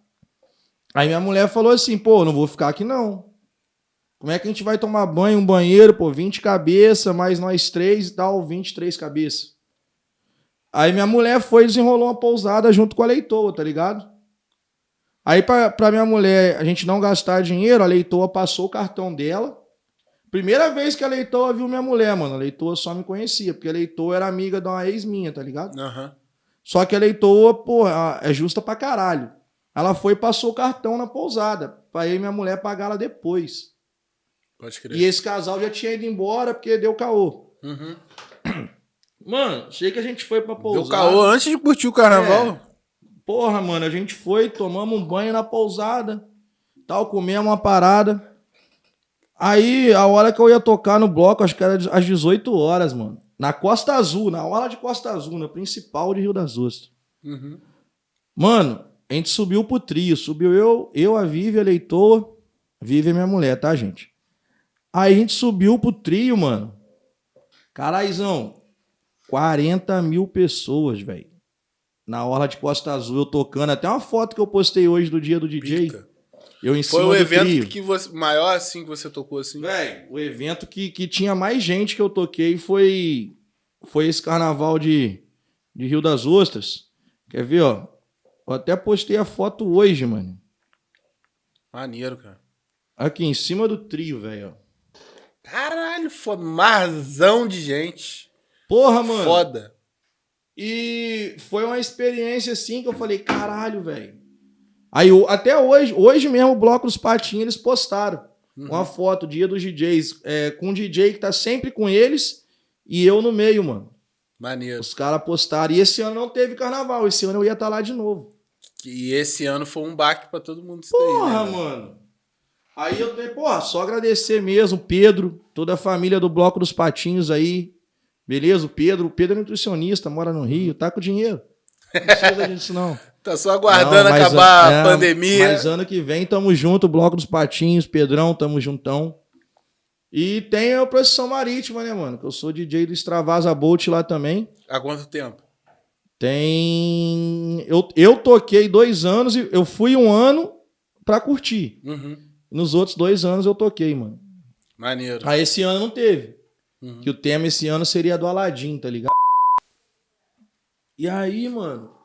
B: Aí minha mulher falou assim, pô, não vou ficar aqui não. Como é que a gente vai tomar banho, um banheiro, pô, 20 cabeças, mais nós três e tal, 23 cabeças. Aí minha mulher foi e desenrolou uma pousada junto com a leitoa, tá ligado? Aí pra, pra minha mulher, a gente não gastar dinheiro, a leitoa passou o cartão dela. Primeira vez que a leitoa viu minha mulher, mano. A leitoa só me conhecia, porque a leitoa era amiga de uma ex minha, tá ligado?
A: Aham.
B: Só que a leitoa, pô, ela é justa pra caralho. Ela foi e passou o cartão na pousada, pra eu e minha mulher pagar ela depois.
A: Pode crer.
B: E esse casal já tinha ido embora porque deu caô.
A: Uhum.
B: Mano, sei que a gente foi pra pousada.
A: Deu caô antes de curtir o carnaval.
B: Porra, mano, a gente foi, tomamos um banho na pousada, tal, comemos uma parada. Aí, a hora que eu ia tocar no bloco, acho que era às 18 horas, mano. Na Costa Azul, na hora de Costa Azul, na principal de Rio das Ostras.
A: Uhum.
B: Mano, a gente subiu pro trio. Subiu eu, eu a Vivi, a Leitor. Vivi é minha mulher, tá, gente? Aí a gente subiu pro trio, mano. Caraizão, 40 mil pessoas, velho. Na orla de Costa Azul, eu tocando. Até uma foto que eu postei hoje do dia do DJ.
A: Pica.
B: Eu em
A: Foi o evento
B: trio.
A: que você, maior assim que você tocou assim.
B: Véi, o evento que, que tinha mais gente que eu toquei foi foi esse carnaval de, de Rio das Ostras. Quer ver, ó? Eu até postei a foto hoje, mano.
A: Maneiro, cara.
B: Aqui em cima do trio, velho.
A: Caralho, foda. Marzão de gente.
B: Porra, mano.
A: Foda.
B: E foi uma experiência assim que eu falei, caralho, velho. Aí até hoje, hoje mesmo o Bloco dos Patinhos eles postaram
A: Uhum.
B: uma foto, dia dos DJs, é, com um DJ que tá sempre com eles e eu no meio, mano.
A: Maneiro.
B: Os caras postaram. E esse ano não teve carnaval. Esse ano eu ia estar lá de novo.
A: E esse ano foi um baque pra todo mundo daí,
B: Porra,
A: né,
B: mano. Aí eu tenho, porra, só agradecer mesmo, Pedro, toda a família do Bloco dos Patinhos aí. Beleza? O Pedro, o Pedro é nutricionista, mora no Rio, tá com dinheiro. Não precisa disso, não.
A: Tá só aguardando
B: Não,
A: acabar
B: é,
A: a pandemia.
B: Mas ano que vem tamo junto, Bloco dos Patinhos, Pedrão, tamo juntão. E tem a procissão marítima, né, mano? Que eu sou DJ do Extravasa Bolt lá também.
A: Há quanto tempo?
B: Tem. Eu, eu toquei dois anos e eu fui um ano pra curtir.
A: Uhum.
B: Nos outros dois anos eu toquei, mano.
A: Maneiro.
B: Aí esse ano não teve.
A: Uhum.
B: Que o tema esse ano seria do Aladdin, tá ligado? E aí, mano.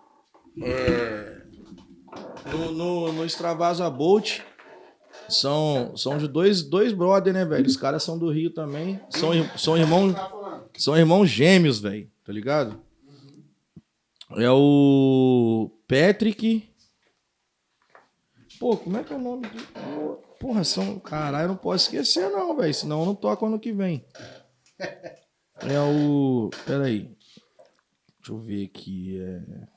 B: É. No, no, no Extravasa Bolt. São, são de dois, dois brother, né, velho? Os caras são do Rio também. São, são irmãos. São irmãos gêmeos, velho. Tá ligado? É o Patrick. Pô, como é que é o nome do. Porra, são. Caralho, eu não posso esquecer, não, velho. Senão eu não toco ano que vem. É o. Pera aí. Deixa eu ver aqui. É...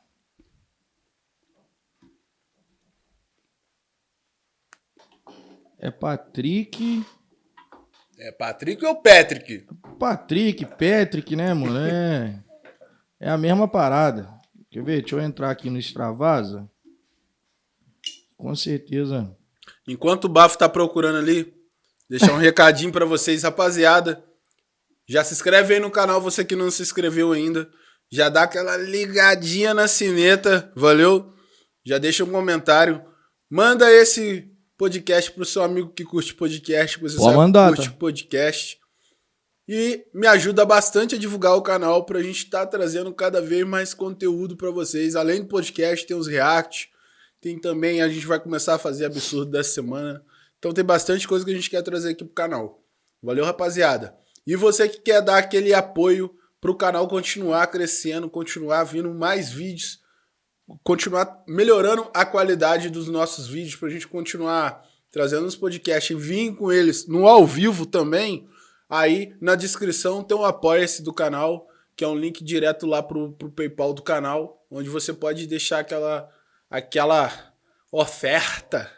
B: é Patrick.
A: É Patrick ou Patrick?
B: Patrick, Patrick, né, mano? É, é a mesma parada. Quer ver? Deixa eu entrar aqui no Extravasa. Com certeza.
A: Enquanto o Bafo tá procurando ali, deixar um recadinho pra vocês, rapaziada. Já se inscreve aí no canal, você que não se inscreveu ainda. Já dá aquela ligadinha na sineta, valeu? Já deixa um comentário. Manda esse podcast pro seu amigo que curte podcast, que você sabe
B: mandar,
A: curte
B: tá?
A: podcast. E me ajuda bastante a divulgar o canal pra gente estar trazendo cada vez mais conteúdo pra vocês. Além do podcast, tem os react, tem também, a gente vai começar a fazer absurdo dessa semana. Então tem bastante coisa que a gente quer trazer aqui pro canal. Valeu, rapaziada. E você que quer dar aquele apoio pro canal continuar crescendo, continuar vindo mais vídeos, continuar melhorando a qualidade dos nossos vídeos pra gente continuar trazendo os podcasts e vir com eles no ao vivo também. Aí na descrição tem o apoia-se do canal, que é um link direto lá pro, pro PayPal do canal, onde você pode deixar aquela, aquela oferta.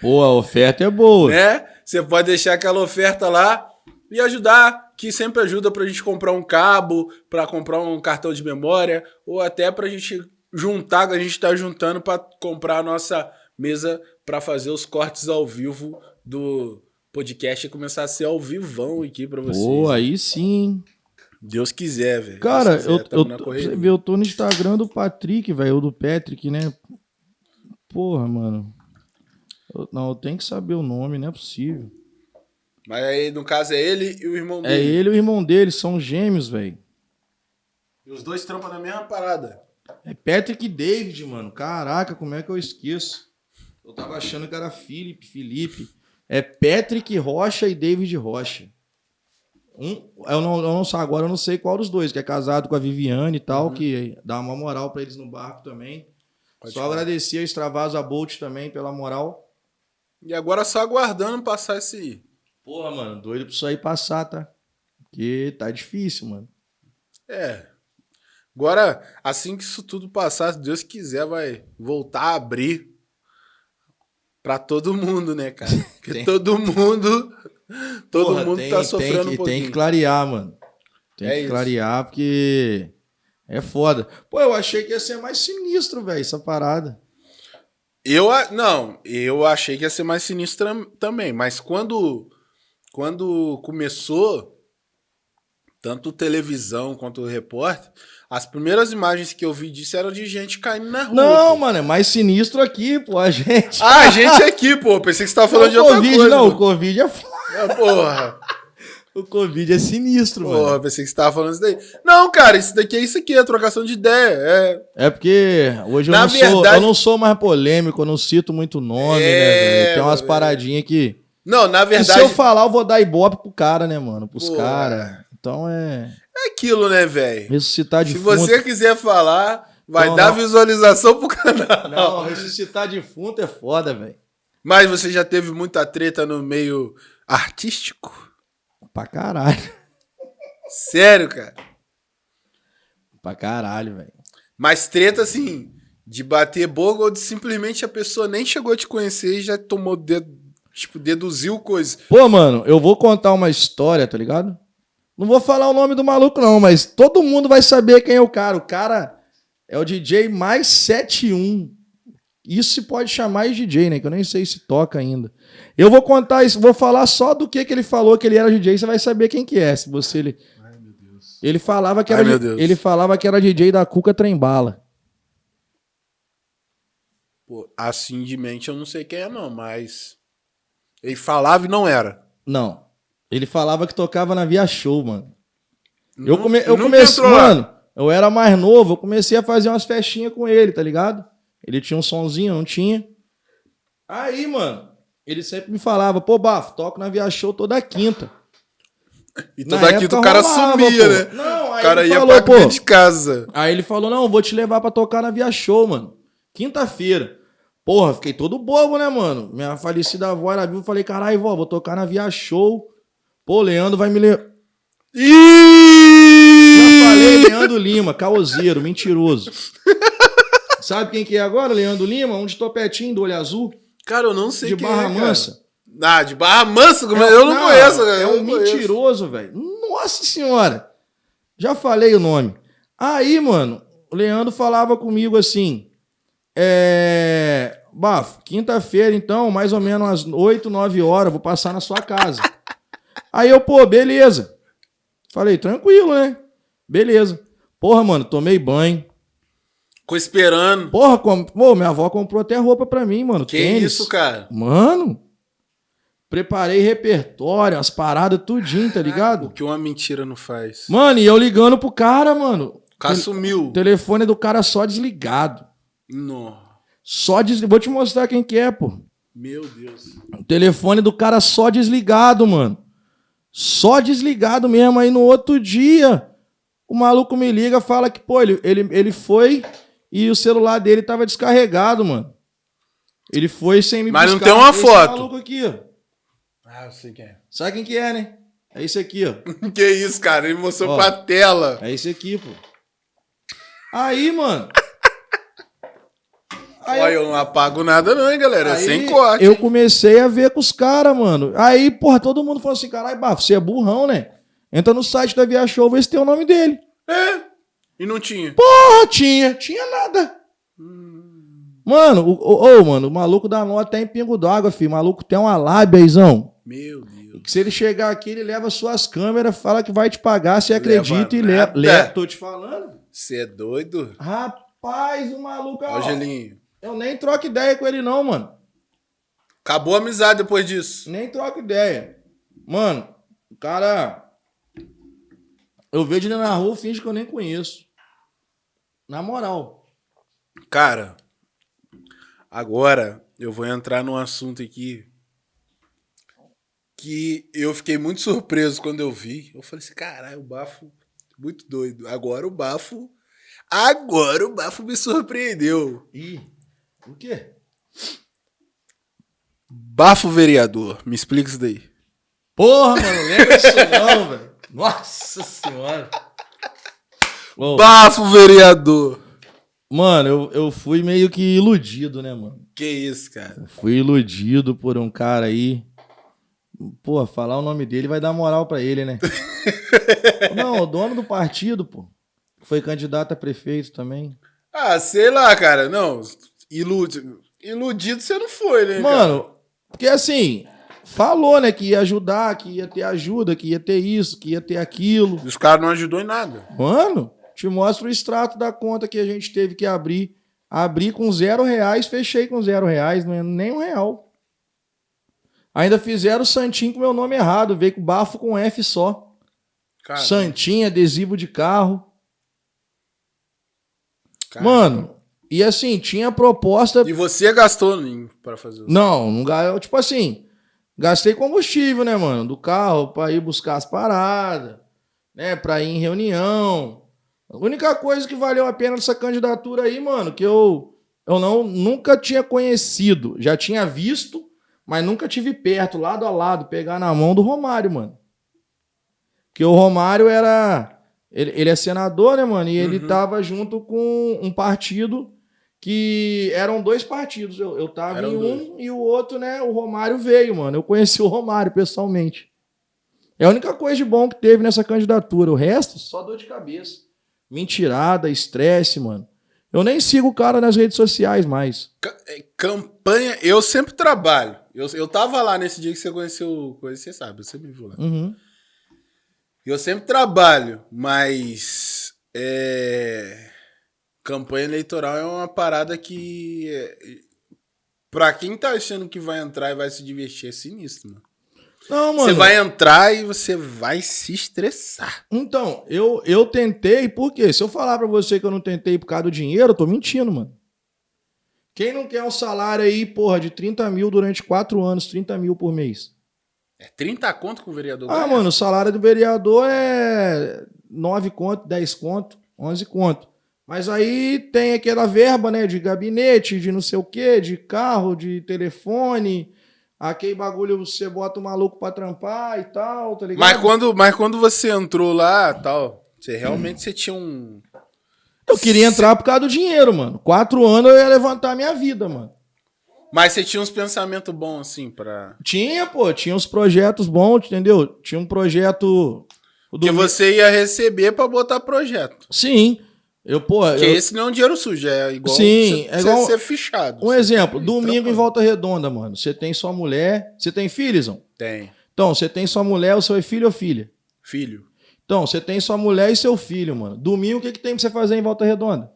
B: Pô, a oferta é boa.
A: Né? Você pode deixar aquela oferta lá e ajudar, que sempre ajuda pra gente comprar um cabo, para comprar um cartão de memória, ou até pra gente juntar, a gente tá juntando para comprar a nossa mesa para fazer os cortes ao vivo do podcast e começar a ser ao vivão aqui para vocês.
B: Pô, aí sim.
A: Deus quiser, velho.
B: Cara,
A: quiser,
B: eu, eu, você vê, eu tô no Instagram do Patrick, velho, ou do Patrick, né? Porra, mano. Eu, não, eu tenho que saber o nome, não é possível.
A: Mas aí, no caso, é ele e o irmão
B: é dele. É ele e o irmão dele, são gêmeos, velho.
A: E os dois trampam na mesma parada.
B: É Patrick e David, mano. Caraca, como é que eu esqueço? Eu tava achando que era Felipe, Felipe. É Patrick Rocha e David Rocha. Um, eu não, eu não sei agora, eu não sei qual dos dois, que é casado com a Viviane e tal, uhum. que dá uma moral para eles no barco também. Pode só falar. agradecer a Extravasa Bolt também pela moral.
A: E agora só aguardando passar esse.
B: Porra, mano, doido pra isso aí passar, tá? Porque tá difícil, mano.
A: É. Agora, assim que isso tudo passar, se Deus quiser, vai voltar a abrir para todo mundo, né, cara? Porque todo mundo, todo Porra, mundo
B: tem,
A: tá sofrendo
B: tem que,
A: um pouquinho.
B: Tem que clarear, mano. Tem é que isso. clarear porque é foda. Pô, eu achei que ia ser mais sinistro, velho, essa parada.
A: Eu não, eu achei que ia ser mais sinistro também, mas quando quando começou tanto televisão quanto repórter, as primeiras imagens que eu vi disso eram de gente caindo na rua.
B: Não, pô. mano, é mais sinistro aqui, pô, a gente.
A: Ah, a gente aqui, pô. Pensei que você tava falando não, de outra
B: COVID,
A: coisa.
B: Não, o Covid é foda.
A: É, porra.
B: O Covid é sinistro, porra, mano.
A: Porra, pensei que você tava falando isso daí. Não, cara, isso daqui é isso aqui, é trocação de ideia. É,
B: é porque hoje eu, não verdade... sou, eu não sou mais polêmico, eu não cito muito nome, é... né, velho? Tem umas paradinhas que.
A: Não, na verdade.
B: E se eu falar, eu vou dar ibope pro cara, né, mano? Pros caras. Então é.
A: É aquilo, né, velho?
B: Ressuscitar de
A: Se você quiser falar, vai não, dar não. visualização pro canal.
B: Não, ressuscitar defunto é foda, velho.
A: Mas você já teve muita treta no meio artístico?
B: Pra caralho.
A: Sério, cara?
B: Pra caralho, velho.
A: Mas treta, assim, de bater boca ou de simplesmente a pessoa nem chegou a te conhecer e já tomou dedo, tipo, deduziu coisas.
B: Pô, mano, eu vou contar uma história, tá ligado? Não vou falar o nome do maluco, não, mas todo mundo vai saber quem é o cara. O cara é o DJ mais 71. Isso se pode chamar de DJ, né? Que eu nem sei se toca ainda. Eu vou contar isso, vou falar só do que, que ele falou que ele era DJ, você vai saber quem que é. Se você ele. Ai, meu Deus. Ele falava que era, Ai, ele falava que era DJ da Cuca Trembala.
A: Pô, assim de mente eu não sei quem é, não, mas. Ele falava e não era.
B: Não. Ele falava que tocava na Via Show, mano. Não, eu come, eu comecei, mano, eu era mais novo, eu comecei a fazer umas festinhas com ele, tá ligado? Ele tinha um sonzinho, não tinha. Aí, mano, ele sempre me falava, pô, Bafo, toco na Via Show toda quinta.
A: E toda quinta o cara rolava, sumia, pô. né?
B: Não,
A: aí o cara ia falou, pra pô, de casa.
B: Aí ele falou, não, vou te levar pra tocar na Via Show, mano. Quinta-feira. Porra, fiquei todo bobo, né, mano? Minha falecida avó era viva, falei, caralho, vó, vou tocar na Via Show. Pô, Leandro vai me ler. Já falei, Leandro Lima, caoseiro, mentiroso. Sabe quem que é agora, Leandro Lima? Um de topetinho do olho azul.
A: Cara, eu não sei
B: de
A: quem
B: Barra
A: é,
B: Mansa.
A: Ah, de Barra Mansa? Como é, eu não, não conheço, cara.
B: É um mentiroso, velho. Nossa senhora. Já falei o nome. Aí, mano, o Leandro falava comigo assim. É. Bafo, quinta-feira, então, mais ou menos às 8, 9 horas, vou passar na sua casa. Aí eu, pô, beleza. Falei, tranquilo, né? Beleza. Porra, mano, tomei banho.
A: Ficou esperando.
B: Porra, com... pô, minha avó comprou até roupa pra mim, mano.
A: Que tênis. isso, cara?
B: Mano. Preparei repertório, as paradas, tudinho, tá ligado?
A: O que uma mentira não faz.
B: Mano, e eu ligando pro cara, mano.
A: O cara sumiu.
B: O telefone do cara só desligado.
A: Não.
B: Só desligado. Vou te mostrar quem que é, pô.
A: Meu Deus.
B: O telefone do cara só desligado, mano. Só desligado mesmo. Aí no outro dia, o maluco me liga fala que, pô, ele, ele, ele foi e o celular dele tava descarregado, mano. Ele foi sem me
A: Mas buscar. não tem uma Esse foto.
B: maluco aqui, ó.
A: Ah, eu sei quem é.
B: Sabe quem que é, né? É esse aqui, ó.
A: que isso, cara? Ele mostrou
B: Ó.
A: pra tela.
B: É esse aqui, pô. Aí, mano. Aí
A: Olha, eu não apago nada não, hein, galera? É
B: Aí
A: sem corte.
B: Eu comecei a ver com os caras, mano. Aí, porra, todo mundo falou assim: caralho, Bafo, você é burrão, né? Entra no site da Via Show, vê se tem o nome dele.
A: É. E não tinha.
B: Porra, tinha, tinha nada. Mano, o, o, ô, mano, o maluco dá nó até em pingo d'água, filho. O maluco tem uma lábia, Izão.
A: Meu Deus.
B: Se ele chegar aqui, ele leva suas câmeras, fala que vai te pagar, você
A: Leva
B: acredita e
A: nada.
B: leva. leva. Tô te falando.
A: Você é doido?
B: Rapaz, o maluco.
A: Ó,
B: Ó,
A: Gelinho.
B: Eu nem troco ideia com ele, não, mano.
A: Acabou a amizade depois disso.
B: Nem troco ideia. Mano, o cara. Eu vejo ele na rua, finge que eu nem conheço. Na moral.
A: Cara, agora eu vou entrar num assunto aqui que eu fiquei muito surpreso quando eu vi. Eu falei assim, caralho, o bafo, muito doido. Agora o bafo, agora o bafo me surpreendeu.
B: Ih, o quê?
A: Bafo vereador, me explica isso daí.
B: Porra, mano, lembra disso não, velho. Nossa senhora. Ô,
A: Bafo vereador.
B: mano, eu, eu fui meio que iludido, né, mano?
A: Que isso, cara?
B: Fui iludido por um cara aí. Pô, falar o nome dele vai dar moral pra ele, né? Não, o dono do partido, pô. Foi candidato a prefeito também.
A: Ah, sei lá, cara. Não, iludido, iludido você não foi, né, cara?
B: Mano, porque assim, falou, né, que ia ajudar, que ia ter ajuda, que ia ter isso, que ia ter aquilo.
A: Os caras não ajudou em nada.
B: Mano, te mostro o extrato da conta que a gente teve que abrir. Abri com zero reais, fechei com zero reais, não é nem um real. Ainda fizeram o Santinho com meu nome errado, veio com bafo com F só.
A: Cara,
B: Santinho, adesivo de carro.
A: cara.
B: Mano, e assim, tinha proposta.
A: E você gastou pra fazer isso?
B: Não, não ga- tipo assim, gastei combustível, né, mano, do carro pra ir buscar as paradas, né, pra ir em reunião. A única coisa que valeu a pena dessa candidatura aí, mano, que eu eu não nunca tinha conhecido, já tinha visto, mas nunca tive perto, lado a lado, pegar na mão do Romário, mano. Que o Romário era ele, ele é senador, né, mano, e ele
A: Uhum.
B: tava junto com um partido que eram dois partidos. Eu, eu tava
A: Eram
B: em um
A: dois.
B: e o outro, né? O Romário veio, mano. Eu conheci o Romário pessoalmente. É a única coisa de bom que teve nessa candidatura. O resto, só dor de cabeça. Mentirada, estresse, mano. Eu nem sigo o cara nas redes sociais mais.
A: É, Campanha, eu sempre trabalho. Eu, eu tava lá nesse dia que você conheceu, coisa, você sabe, você me viu lá.
B: Uhum.
A: Eu sempre trabalho, mas é, campanha eleitoral é uma parada que é, pra quem tá achando que vai entrar e vai se divertir é sinistro, mano.
B: Não, mano.
A: Você vai entrar e você vai se estressar.
B: Então, eu, eu tentei, por quê? Se eu falar pra você que eu não tentei por causa do dinheiro, eu tô mentindo, mano. Quem não quer um salário aí, porra, de 30 mil durante quatro anos, 30 mil por mês?
A: É 30 conto com o vereador
B: Ah,
A: ganha?
B: mano, o salário do vereador é 9 conto, 10 conto, 11 conto. Mas aí tem aquela verba, né, de gabinete, de não sei o quê, de carro, de telefone, aquele bagulho você bota o maluco pra trampar e tal, tá ligado?
A: Mas quando, mas quando você entrou lá, tal, você realmente você tinha um...
B: Eu queria entrar por causa do dinheiro, mano. Quatro anos eu ia levantar minha vida, mano.
A: Mas você tinha uns pensamentos bons, assim, pra...
B: Tinha, pô, tinha uns projetos bons, entendeu? Tinha um projeto... o
A: Que
B: do-
A: você ia receber pra botar projeto.
B: Sim. Eu, pô,
A: Porque
B: eu-
A: esse não é um dinheiro sujo, é igual
B: Sim,
A: você,
B: é igual-
A: ser fichado.
B: Um exemplo,
A: tem
B: domingo em. Volta Redonda, mano. Você tem sua mulher. Você tem filhos, não?
A: Tem.
B: Então, você tem sua mulher, o seu é filho ou filha?
A: Filho.
B: Então, você tem sua mulher e seu filho, mano. Domingo, o que, que tem pra você fazer em Volta Redonda?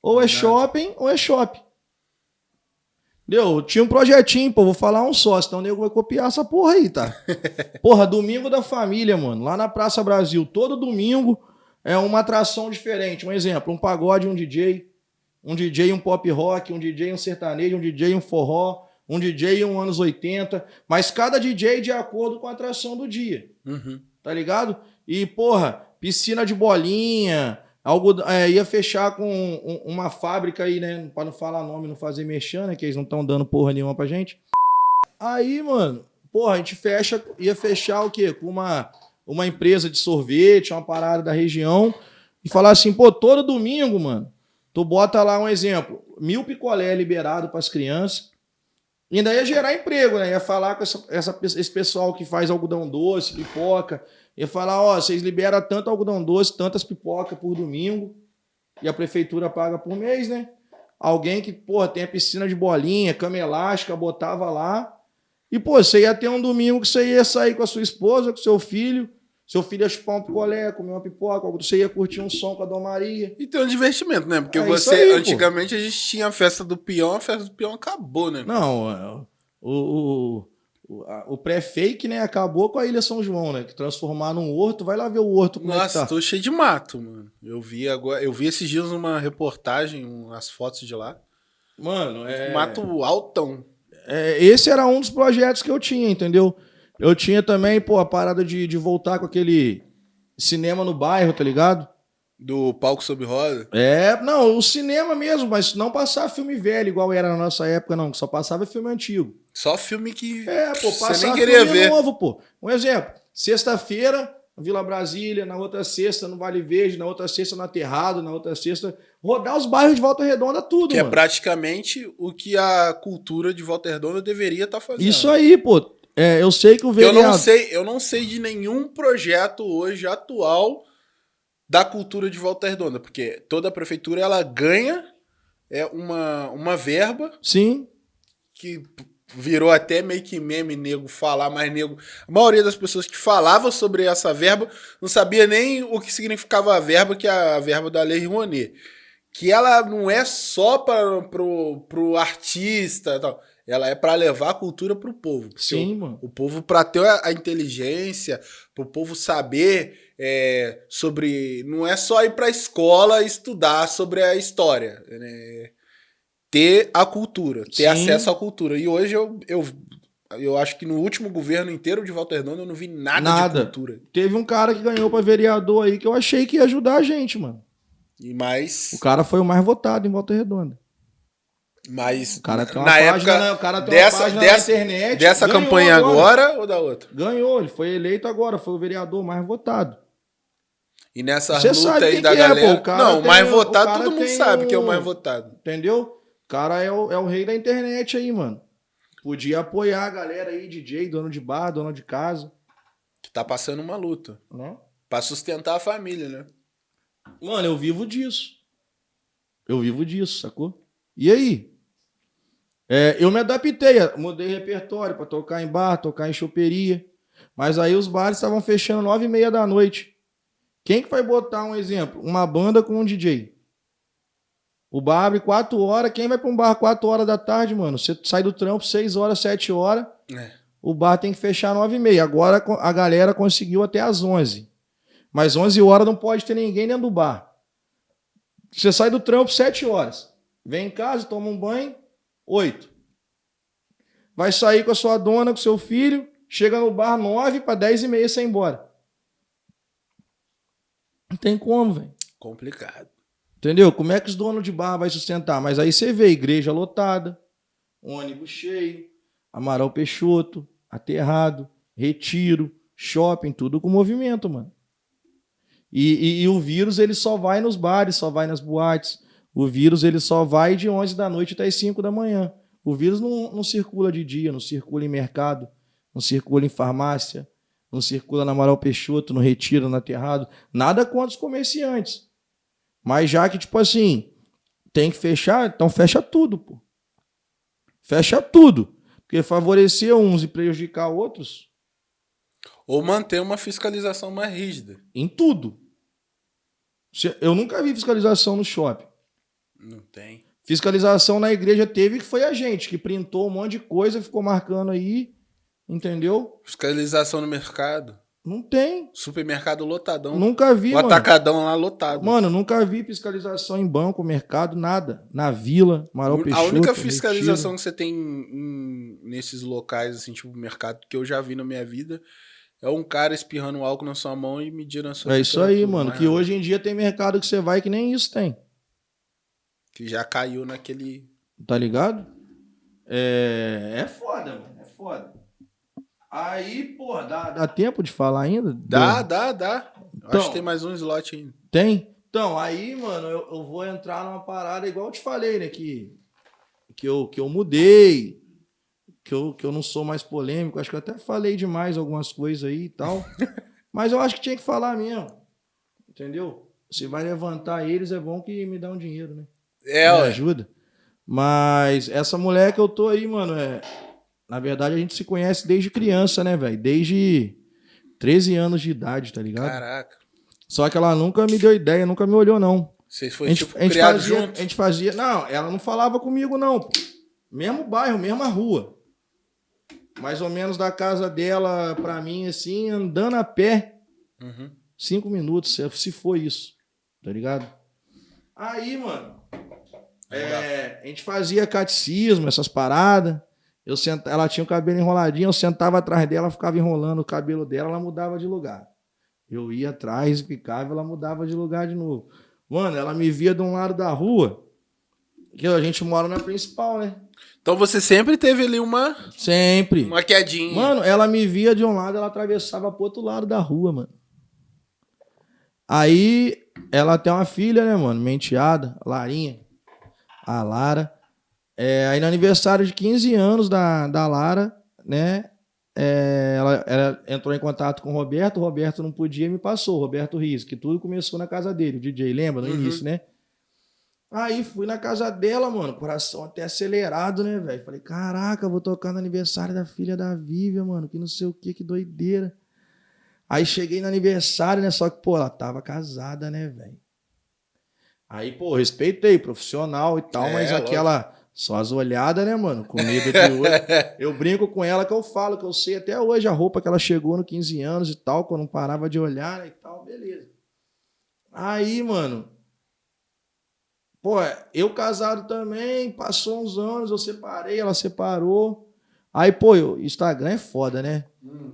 B: Ou é
A: Nada.
B: shopping ou é shopping. Entendeu? Tinha um projetinho, pô, vou falar um só, senão o nego vai copiar essa porra aí, tá? Porra, domingo da família, mano. Lá na Praça Brasil, todo domingo é uma atração diferente. Um exemplo, um pagode, um DJ, um DJ, um pop rock, um DJ, um sertanejo, um DJ, um forró, um DJ, um anos 80. Mas cada DJ de acordo com a atração do dia
A: Uhum.
B: tá ligado? E, porra, piscina de bolinha, algodão, é, ia fechar com um- uma fábrica aí, né? Pra não falar nome, não fazer mexer, né? Que eles não estão dando porra nenhuma pra gente. Aí, mano, porra, a gente fecha, ia fechar o quê? Com uma, uma empresa de sorvete, uma parada da região, e falar assim, pô, todo domingo, mano, tu bota lá um exemplo, mil picolé liberado para as crianças, e ainda ia gerar emprego, né? Ia falar com essa, essa, esse pessoal que faz algodão doce, pipoca, ia falar, ó, vocês liberam tanto algodão doce, tantas pipoca por domingo, e a prefeitura paga por mês, né? Alguém que, pô, tem a piscina de bolinha, cama elástica, botava lá, e, pô, você ia ter um domingo que você ia sair com a sua esposa, com seu filho, seu filho ia chupar um picolé, comer uma pipoca, você ia curtir um som com a Dona Maria.
A: E tem um divertimento, né? Porque
B: É
A: você,
B: aí, pô.
A: antigamente, a gente tinha a festa do peão, a festa do peão acabou, né?
B: Não, é, o, o, o, pré-fake, né, acabou com a Ilha São João, né? Que transformar num horto, vai lá ver o horto como é que
A: Nossa,
B: tá.
A: tô cheio de mato, mano. Eu vi agora, eu vi esses dias uma reportagem, umas fotos de lá.
B: Mano, é...
A: Mato altão.
B: É, esse era um dos projetos que eu tinha, entendeu? Eu tinha também, pô, a parada de, de voltar com aquele cinema no bairro, tá ligado?
A: Do palco sob roda.
B: É, não, o cinema mesmo, mas não passar filme velho igual era na nossa época, não. Só passava filme antigo.
A: Só filme que
B: É, pô,
A: você
B: passar
A: nem queria
B: filme
A: ver.
B: novo, pô. Um exemplo, sexta-feira, Vila Brasília, na outra sexta no Vale Verde, na outra sexta no Aterrado, na outra sexta... Rodar os bairros de Volta Redonda, tudo,
A: Que é
B: mano.
A: praticamente o que a cultura de Volta Redonda deveria estar fazendo.
B: Isso aí, pô. É, eu sei que o
A: Eu
B: vereador...
A: não sei, eu não sei de nenhum projeto hoje atual da cultura de Volta Redonda, porque toda a prefeitura ela ganha é uma, uma verba
B: Sim,
A: que virou até meio que meme nego falar, mas nego, a maioria das pessoas que falavam sobre essa verba não sabia nem o que significava a verba, que é a verba da Lei Rouanet. Que ela não é só para pro, pro artista, e tal. ela é para levar a cultura pro povo.
B: Sim, mano.
A: o povo, para ter a a inteligência, para o povo saber é, sobre. Não é só ir para a escola estudar sobre a história. né? Ter a cultura, ter
B: Sim.
A: acesso à cultura. E hoje eu, eu, eu acho que no último governo inteiro de Walter Redonda eu não vi nada,
B: Nada.
A: de cultura.
B: Teve um cara que ganhou pra vereador aí que eu achei que ia ajudar a gente, mano.
A: E mais.
B: O cara foi o mais votado em Volta Redonda.
A: mais
B: O cara tem uma
A: na
B: página,
A: época
B: o cara tem
A: dessa- dessa-
B: internet.
A: dessa campanha agora. ou da outra?
B: Ganhou, ele foi eleito agora, foi o vereador mais votado.
A: E nessa
B: Você
A: luta aí da
B: é, pô,
A: galera.
B: cara
A: não, o mais votado, todo mundo sabe que é o
B: um-
A: mais votado.
B: Entendeu? O cara é o, é o rei da internet aí, mano. Podia apoiar a galera aí, DJ, dono de bar, dono de casa.
A: Que tá passando uma luta.
B: Né?
A: Pra sustentar a família, né?
B: Mano, eu vivo disso. Eu vivo disso, sacou? E aí? É, eu me adaptei, mudei repertório pra tocar em bar, tocar em choperia. Mas aí os bares estavam fechando nove e meia da noite. Quem que vai botar um exemplo? Uma banda com um DJ. O bar abre quatro horas. Quem vai pra um bar quatro horas da tarde, mano? Você sai do trampo seis horas, sete horas.
A: É.
B: O bar tem que fechar nove e meia. Agora a galera conseguiu até às onze. Mas 11 horas não pode ter ninguém dentro do bar. Você sai do trampo 7 horas. Vem em casa, toma um banho, 8. Vai sair com a sua dona, com seu filho, chega no bar 9 para 10 e meia você ir embora. Não tem como, velho.
A: Complicado.
B: Entendeu? Como é que os donos de bar vai sustentar? Mas aí você vê igreja lotada, ônibus cheio, Amaral Peixoto, Aterrado, Retiro, shopping, tudo com movimento, mano. E, e- e o vírus ele só vai nos bares, só vai nas boates. O vírus ele só vai de 11 da noite até as 5 da manhã. O vírus não, não circula de dia, não circula em mercado, não circula em farmácia, não circula na Amaral Peixoto, no Retiro, no Aterrado. Nada contra os comerciantes. Mas já que, tipo assim, tem que fechar, então fecha tudo, pô. Fecha tudo. Porque favorecer uns e prejudicar outros
A: Ou manter uma fiscalização mais rígida.
B: em tudo. Eu nunca vi fiscalização no shopping.
A: Não tem.
B: Fiscalização na igreja teve que foi a gente, que printou um monte de coisa, ficou marcando aí, entendeu?
A: Fiscalização no mercado.
B: Não tem.
A: Supermercado lotadão.
B: Nunca vi,
A: o
B: mano.
A: atacadão lá lotado.
B: Mano, nunca vi fiscalização em banco, mercado, nada. Na vila, Amaral
A: a
B: Peixoto.
A: única
B: Retiro.
A: fiscalização que você tem em- nesses locais, assim, tipo mercado, que eu já vi na minha vida, é um cara espirrando álcool na sua mão e medindo a sua
B: É isso aí, mano. Que hoje em dia tem mercado que você vai que nem isso tem.
A: Que já caiu naquele.
B: Tá ligado? É, é foda, mano. É foda. Aí, pô, dá, dá tempo de falar ainda?
A: Dá, dá, dá.
B: Então-
A: Acho que tem mais um slot ainda.
B: Tem? Então, aí, mano, eu, eu vou entrar numa parada igual eu te falei, né? Que, que, eu, que eu mudei, que eu, que eu não sou mais polêmico. Acho que eu até falei demais algumas coisas aí e tal. Mas eu acho que tinha que falar mesmo. Entendeu? Se vai levantar eles, é bom que me dá um dinheiro, né?
A: É,
B: me
A: ué.
B: ajuda. Mas essa mulher que eu tô aí, mano, é. Na verdade, a gente se conhece desde criança, né, velho? Desde 13 anos de idade, tá ligado?
A: Caraca.
B: Só que ela nunca me deu ideia, nunca me olhou, não.
A: Vocês foram, tipo,
B: a gente
A: criados
B: fazia,
A: juntos?
B: a gente fazia. Não, ela não falava comigo, não. pô. Mesmo bairro, mesma rua. Mais ou menos da casa dela pra mim, assim, andando a pé,
A: Uhum.
B: cinco minutos, se- se foi isso. Tá ligado? Aí, mano, é, a gente fazia catecismo, essas paradas. Eu senta, ela tinha o cabelo enroladinho, eu sentava atrás dela, ficava enrolando o cabelo dela, ela mudava de lugar. Eu ia atrás, ficava, ela mudava de lugar de novo. Mano, ela me via de um lado da rua, que a gente mora na principal, né?
A: Então você sempre teve ali uma,
B: Sempre.
A: uma quedinha.
B: Mano, ela me via de um lado, ela atravessava pro outro lado da rua, mano. Aí, ela tem uma filha, né, mano? Minha enteada, Larinha. A Lara. É, aí no aniversário de 15 anos da, da Lara, né? é, ela, ela entrou em contato com o Roberto, o Roberto não podia e me passou, o Roberto Riz, que tudo começou na casa dele, o DJ, lembra? No
A: Uhum.
B: início, né? Aí fui na casa dela, mano, coração até acelerado, né, velho? Falei, caraca, vou tocar no aniversário da filha da Vivian, mano, que não sei o que, que doideira. Aí cheguei no aniversário, né, só que, pô, ela tava casada, né, velho? Aí, pô, respeitei, profissional e tal,
A: É,
B: mas aquela, só as olhadas, né, mano, com medo de olho. Eu brinco com ela que eu falo, que eu sei até hoje a roupa que ela chegou no 15 anos e tal, quando não parava de olhar né, e tal, beleza. Aí, mano, pô, eu casado também, passou uns anos, eu separei, ela separou. Aí, pô, o Instagram é foda, né?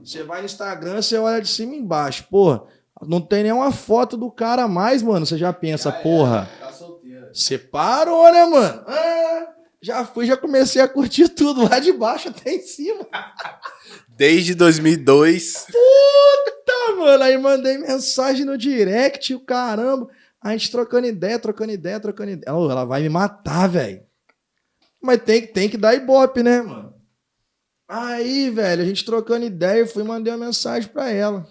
B: Você vai no Instagram, você olha de cima e embaixo, porra. Não tem nenhuma foto do cara mais, mano. Você já pensa, porra.
A: Tá solteira.
B: Separou, né, mano? Ah, já fui, já comecei a curtir tudo, lá de baixo até em cima.
A: Desde 2002.
B: Tá, mano. Aí mandei mensagem no direct, o caramba. A gente trocando ideia, trocando ideia, trocando ideia. Ela vai me matar, velho. Mas tem, tem que dar ibope, né, mano? Aí, velho, a gente trocando ideia, eu fui e mandei uma mensagem pra ela.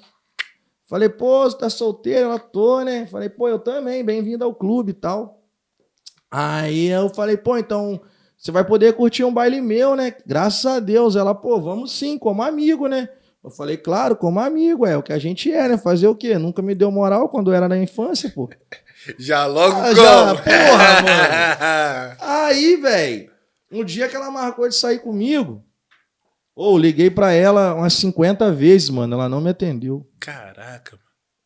B: Falei, pô, você tá solteira? Ela tô, né? Falei, pô, eu também, bem-vindo ao clube e tal. Aí eu falei, pô, então você vai poder curtir um baile meu, né? Graças a Deus. Ela, pô, vamos sim, como amigo, né? Eu falei, claro, como amigo, é o que a gente é, né? Fazer o quê? Nunca me deu moral quando era na infância, pô.
A: Já logo
B: Ah, já, porra, mano. Aí, velho, um dia que ela marcou de sair comigo, ou liguei pra ela umas 50 vezes, mano, ela não me atendeu.
A: Caraca.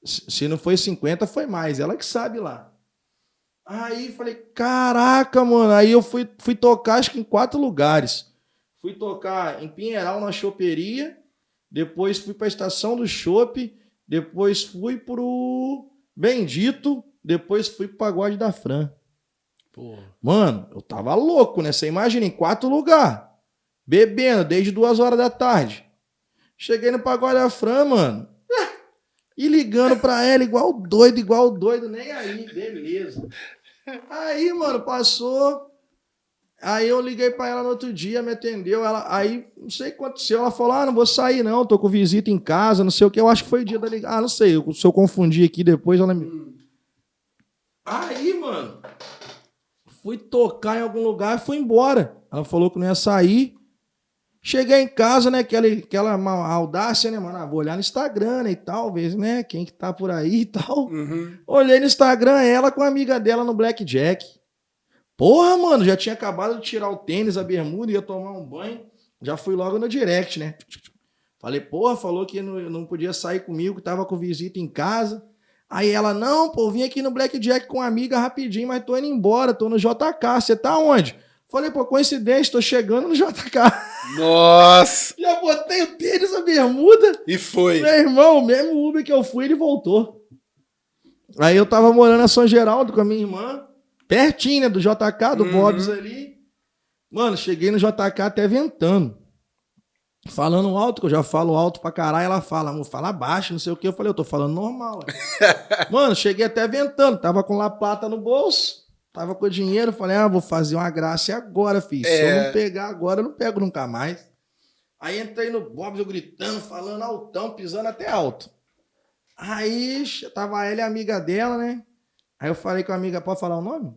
B: se não foi 50, foi mais. Ela que sabe lá. Aí falei, caraca, mano. Aí eu fui, fui tocar, acho que em quatro lugares. Fui tocar em Pinheiral, na choperia. Depois fui pra estação do chopp. Depois fui pro Bendito. Depois fui pro Pagode da Fran.
A: Porra.
B: Mano, eu tava louco, né? Você imagina, em quatro lugares. Bebendo desde duas horas da tarde. Cheguei no Pagode da Fran, mano. E ligando pra ela igual doido, igual doido, nem aí, beleza. Aí, mano, passou. Aí eu liguei pra ela no outro dia, me atendeu. Ela, aí, não sei o que aconteceu. Ela falou: Ah, não vou sair, não, tô com visita em casa, não sei o que. Eu acho que foi o dia da ligação. Ah, não sei. Se eu confundir aqui depois, ela me. Aí, mano, fui tocar em algum lugar e fui embora. Ela falou que não ia sair. Cheguei em casa, né? Aquela, aquela audácia, né, mano? Ah, vou olhar no Instagram né, e tal, ver, né? Quem que tá por aí e tal.
A: Uhum.
B: Olhei no Instagram, ela com a amiga dela no Blackjack. Porra, mano, já tinha acabado de tirar o tênis, a bermuda, ia tomar um banho. Já fui logo no direct, né? Falei, porra, falou que não, não podia sair comigo, que tava com visita em casa. Aí ela, não, pô, vim aqui no Blackjack com a amiga rapidinho, mas tô indo embora, tô no JK. Você tá onde? Falei, pô, coincidência, tô chegando no JK.
A: Nossa!
B: Já botei o tênis, a bermuda.
A: E foi.
B: Meu irmão, o mesmo Uber que eu fui, ele voltou. Aí eu tava morando na São Geraldo com a minha irmã, pertinho, né, do JK, do
A: Uhum.
B: Bob's ali. Mano, cheguei no JK até ventando. falando alto, que eu já falo alto pra caralho, ela fala, amor, fala baixo, não sei o que. Eu falei, eu tô falando normal. Mano, cheguei até ventando, tava com La Plata no bolso, tava com dinheiro, falei, ah, vou fazer uma graça agora, filho. É... Se eu não é. pegar agora, eu não pego nunca mais. Aí entrei no Bob's, eu gritando, falando altão, pisando até alto. Aí tava ela e a amiga dela, né? Aí eu falei com a amiga, pode falar o nome?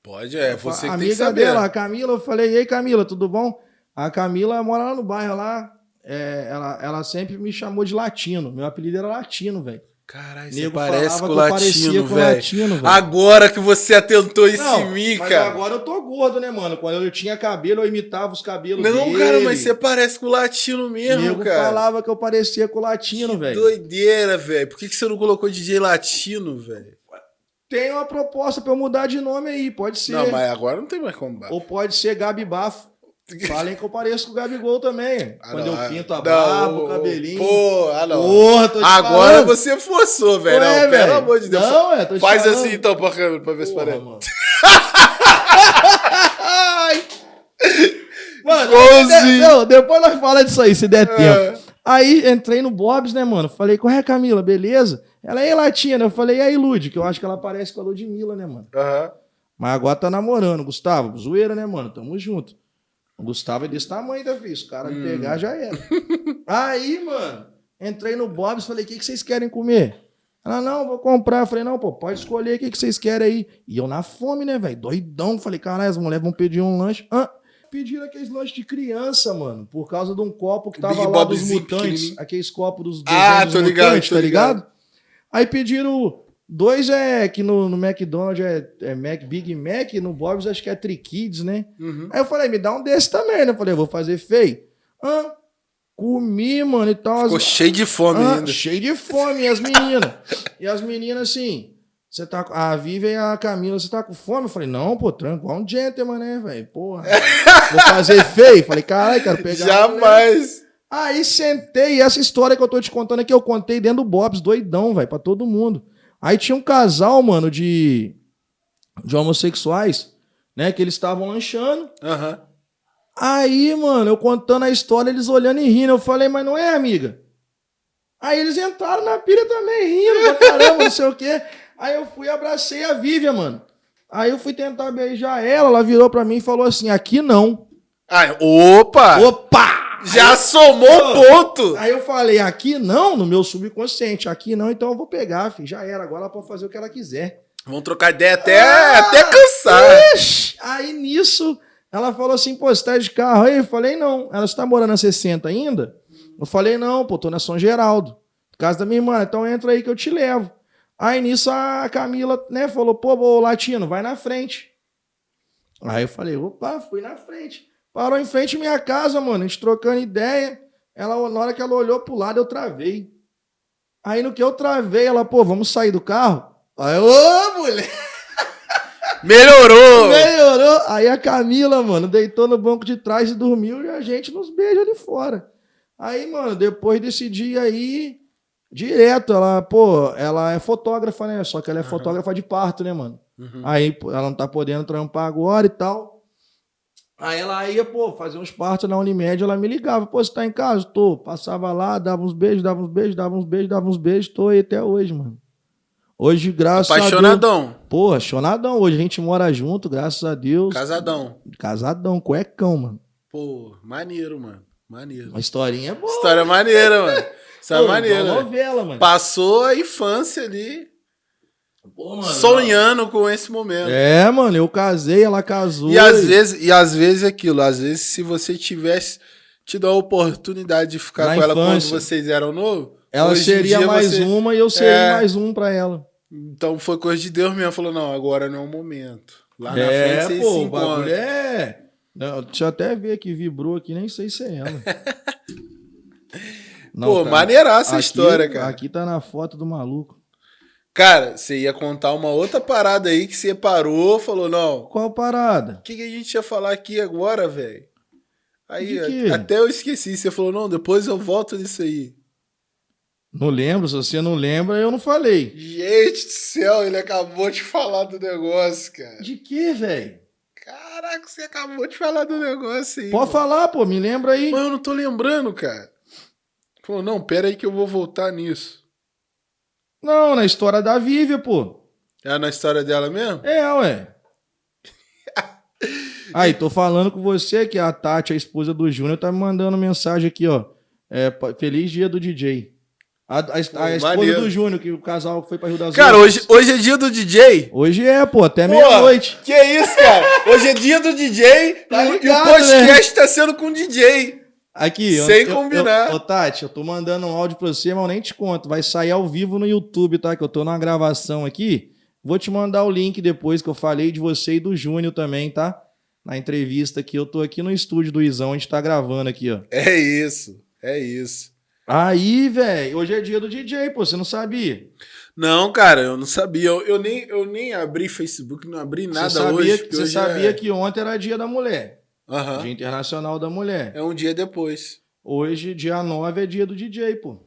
A: Pode, é, você
B: que amiga dela, a Camila, eu falei, e aí Camila, tudo bom? A Camila mora lá no bairro lá, é, ela, ela sempre me chamou de latino, meu apelido era latino, velho.
A: Caralho, você parece com o latino, velho. Agora que você atentou isso não, em mim, cara.
B: agora eu tô gordo, né, mano? Quando eu tinha cabelo, eu imitava os cabelos
A: não, dele. Não, cara, mas você parece com o latino mesmo, Nego cara.
B: falava que eu parecia com o latino, velho.
A: doideira, velho. Por que, que você não colocou DJ latino, velho?
B: Tem uma proposta pra eu mudar de nome aí, pode ser.
A: Não, mas agora não tem mais como.
B: Ou pode ser Gabi Bafo. Falem que eu pareço com o Gabigol também. Ah, Quando não, eu pinto a barba, o cabelinho.
A: Pô, ah, não. Porra, Agora falando. você forçou, velho. Não, pelo véio. amor de Deus. Não, é, tô Faz falando. assim então pra, pra ver se parece. Mano,
B: mano depois nós falamos disso aí, se der é. tempo. Aí entrei no Bob's, né, mano? Falei, qual é, Camila? Beleza? Ela é latina. Eu falei, e aí, Lud? Que eu acho que ela parece com a Ludmilla, né, mano? Aham. Uhum. Mas agora tá namorando, Gustavo. Zoeira, né, mano? Tamo junto. O Gustavo é desse tamanho, Davi. Os caras hum. pegar já era. Aí, mano, entrei no Bob's falei: o que, que vocês querem comer? Ela, não, vou comprar. Eu falei, não, pô, pode escolher o que, que vocês querem aí. E eu na fome, né, velho? Doidão. Falei, caralho, as mulheres vão pedir um lanche. Ah, pediram aqueles lanches de criança, mano. Por causa de um copo que tava Big lá dos mutantes. Aqueles copos dos
A: Ah, tô ligado, mutantes, tô tá ligado? ligado?
B: Aí pediram Dois é que no, no McDonald's é, é, Mac, Big Mac, no Bob's acho que é Trikids, né? Uhum. Aí eu falei, me dá um desse também, né? Eu falei, vou fazer feio. Ah, comi, mano, e tal.
A: Ficou as... cheio de fome ah, ainda.
B: Cheio de fome, e as meninas. e as meninas assim, você tá a Vivi e a Camila, você tá com fome? Eu falei, não, pô, tranquilo, um gentleman, né, velho? Porra, vou fazer feio. Falei, caralho, quero pegar.
A: Jamais.
B: Aí sentei, e essa história que eu tô te contando aqui, eu contei dentro do Bob's, doidão, velho, pra todo mundo. Aí tinha um casal, mano, de, de homossexuais, né? Que eles estavam lanchando. Uhum. Aí, mano, eu contando a história, eles olhando e rindo. Eu falei, mas não é, amiga? Aí eles entraram na pira também, rindo pra caramba, não sei o quê. Aí eu fui e abracei a Vivian, mano. Aí eu fui tentar beijar ela, ela virou pra mim e falou assim: aqui não.
A: Ai, opa!
B: Opa!
A: Já aí, somou o ponto.
B: Aí eu falei, aqui não, no meu subconsciente. Aqui não, então eu vou pegar, filho. Já era, agora ela pode fazer o que ela quiser.
A: Vamos trocar ideia até, ah, até cansar.
B: Ixi. Aí nisso, ela falou assim, pô, você tá de carro aí? Eu falei, não. Ela está morando na 60 ainda? Eu falei, não, pô, tô na São Geraldo. Casa da minha irmã, então entra aí que eu te levo. Aí nisso a Camila, né, falou, pô, ô, Latino, vai na frente. Aí eu falei, opa, fui na frente. Parou em frente à minha casa, mano. A gente trocando ideia. Ela, na hora que ela olhou pro lado, eu travei. Aí no que eu travei, ela, pô, vamos sair do carro? Aí, ô, mulher!
A: Melhorou!
B: Melhorou! Aí a Camila, mano, deitou no banco de trás e dormiu e a gente nos beija ali fora. Aí, mano, depois desse dia aí, direto, ela, pô, ela é fotógrafa, né? Só que ela é uhum. fotógrafa de parto, né, mano? Uhum. Aí ela não tá podendo trampar agora e tal. Aí ela ia, pô, fazer uns partos na Unimed, ela me ligava, pô, você tá em casa? Tô. Passava lá, dava uns beijos, dava uns beijos, dava uns beijos, dava uns beijos, tô aí até hoje, mano. Hoje, graças
A: Apaixonadão. a
B: Deus. Pô, apaixonadão. Hoje a gente mora junto, graças a Deus.
A: Casadão.
B: Casadão, cuecão, mano.
A: Pô, maneiro, mano. Maneiro.
B: Uma historinha boa.
A: História maneira, mano. História Pô, maneira.
B: Uma novela, mano.
A: Passou a infância ali. Pô, mano, sonhando com esse momento.
B: É, mano, eu casei, ela casou.
A: E às vezes, e às vezes é aquilo, às vezes se você tivesse tido a oportunidade de ficar Na com ela quando vocês eram novos,
B: ela seria mais você... uma e eu seria é... mais um para ela.
A: Então foi coisa de Deus mesmo, falou: "Não, agora não é o momento".
B: Lá na é, frente vocês pô, se encontram. É. Não, deixa eu até ver que vibrou aqui, nem sei se é ela.
A: não, pô, cara, maneiraça a história, cara.
B: Aqui tá na foto do maluco.
A: Cara, você ia contar uma outra parada aí que você parou, falou, não.
B: Qual parada?
A: O que, que a gente ia falar aqui agora, velho? Aí, até eu esqueci. Você falou, não, depois eu volto nisso aí.
B: Não lembro, se você não lembra, eu não falei.
A: Gente do céu, ele acabou de falar do negócio, cara.
B: De que, velho?
A: Caraca, você acabou de falar do negócio aí.
B: Pode falar, pô, me lembra aí.
A: Mas eu não tô lembrando, cara. Falou, não, pera aí que eu vou voltar nisso.
B: Não, na história da Vívia, pô.
A: É na história dela mesmo?
B: É, ué. Aí, tô falando com você que a Tati, a esposa do Júnior, tá me mandando mensagem aqui, ó. É, feliz dia do DJ. A, a, a esposa
A: maneiro.
B: do Júnior, que o casal foi pra Rio das
A: Cara,
B: Ostras.
A: hoje, hoje é dia do DJ.
B: Hoje é, pô, até meia-noite.
A: Que isso, cara? Hoje é dia do DJ
B: Tá
A: e, o- e
B: ligado,
A: o podcast tá sendo com DJ.
B: Aqui,
A: Sem
B: eu-
A: combinar.
B: Eu, ô, Tati, eu tô mandando um áudio pra você, mas eu nem te conto. Vai sair ao vivo no YouTube, tá? Que eu tô numa gravação aqui. Vou te mandar o link depois que eu falei de você e do Júnior também, tá? Na entrevista aqui. Eu tô aqui no estúdio do Izão, a gente tá gravando aqui, ó.
A: É isso, é isso.
B: Aí, velho, hoje é dia do DJ, pô, você não sabia?
A: Não, cara, eu não sabia. Eu, eu nem, eu nem abri Facebook, não abri nada
B: você sabia,
A: hoje.
B: que- você
A: hoje
B: sabia
A: é...
B: que ontem era dia da mulher.
A: Aham.
B: Dia Internacional da Mulher.
A: É um dia depois.
B: Hoje, dia 9, é dia do DJ, pô.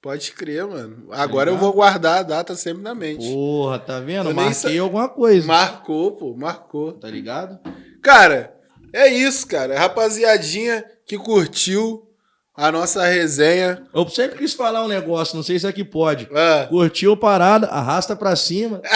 A: Pode crer, mano. Agora eu
B: ligado?
A: vou guardar a data sempre na mente.
B: Porra, tá vendo?
A: Eu
B: Marquei
A: sa-
B: alguma coisa.
A: Marcou, pô, marcou.
B: Tá ligado?
A: Cara, é isso, cara. Rapaziadinha que curtiu a nossa resenha.
B: Eu sempre quis falar um negócio, não sei se aqui pode.
A: Ah,
B: Curtiu parada, arrasta pra cima.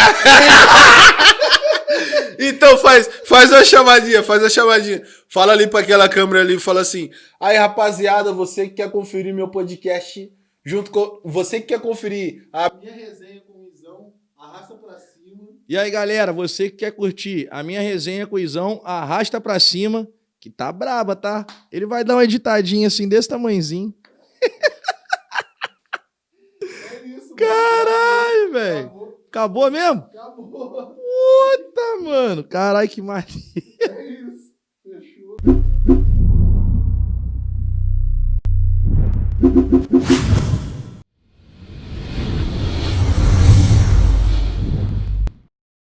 A: Então faz, faz a chamadinha, faz a chamadinha. Fala ali pra aquela câmera ali, fala assim: "Aí, rapaziada, você que quer conferir meu podcast junto com você que quer conferir a minha resenha com o Izão, arrasta pra cima.
B: E aí, galera, você que quer curtir a minha resenha com o Izão, arrasta pra cima, que tá braba, tá? Ele vai dar uma editadinha assim, desse tamanhozinho.
A: É isso,
B: Caralho, velho. Acabou, mesmo?
A: acabou.
B: Puta, mano. Caralho, que mais.
A: É isso. Fechou.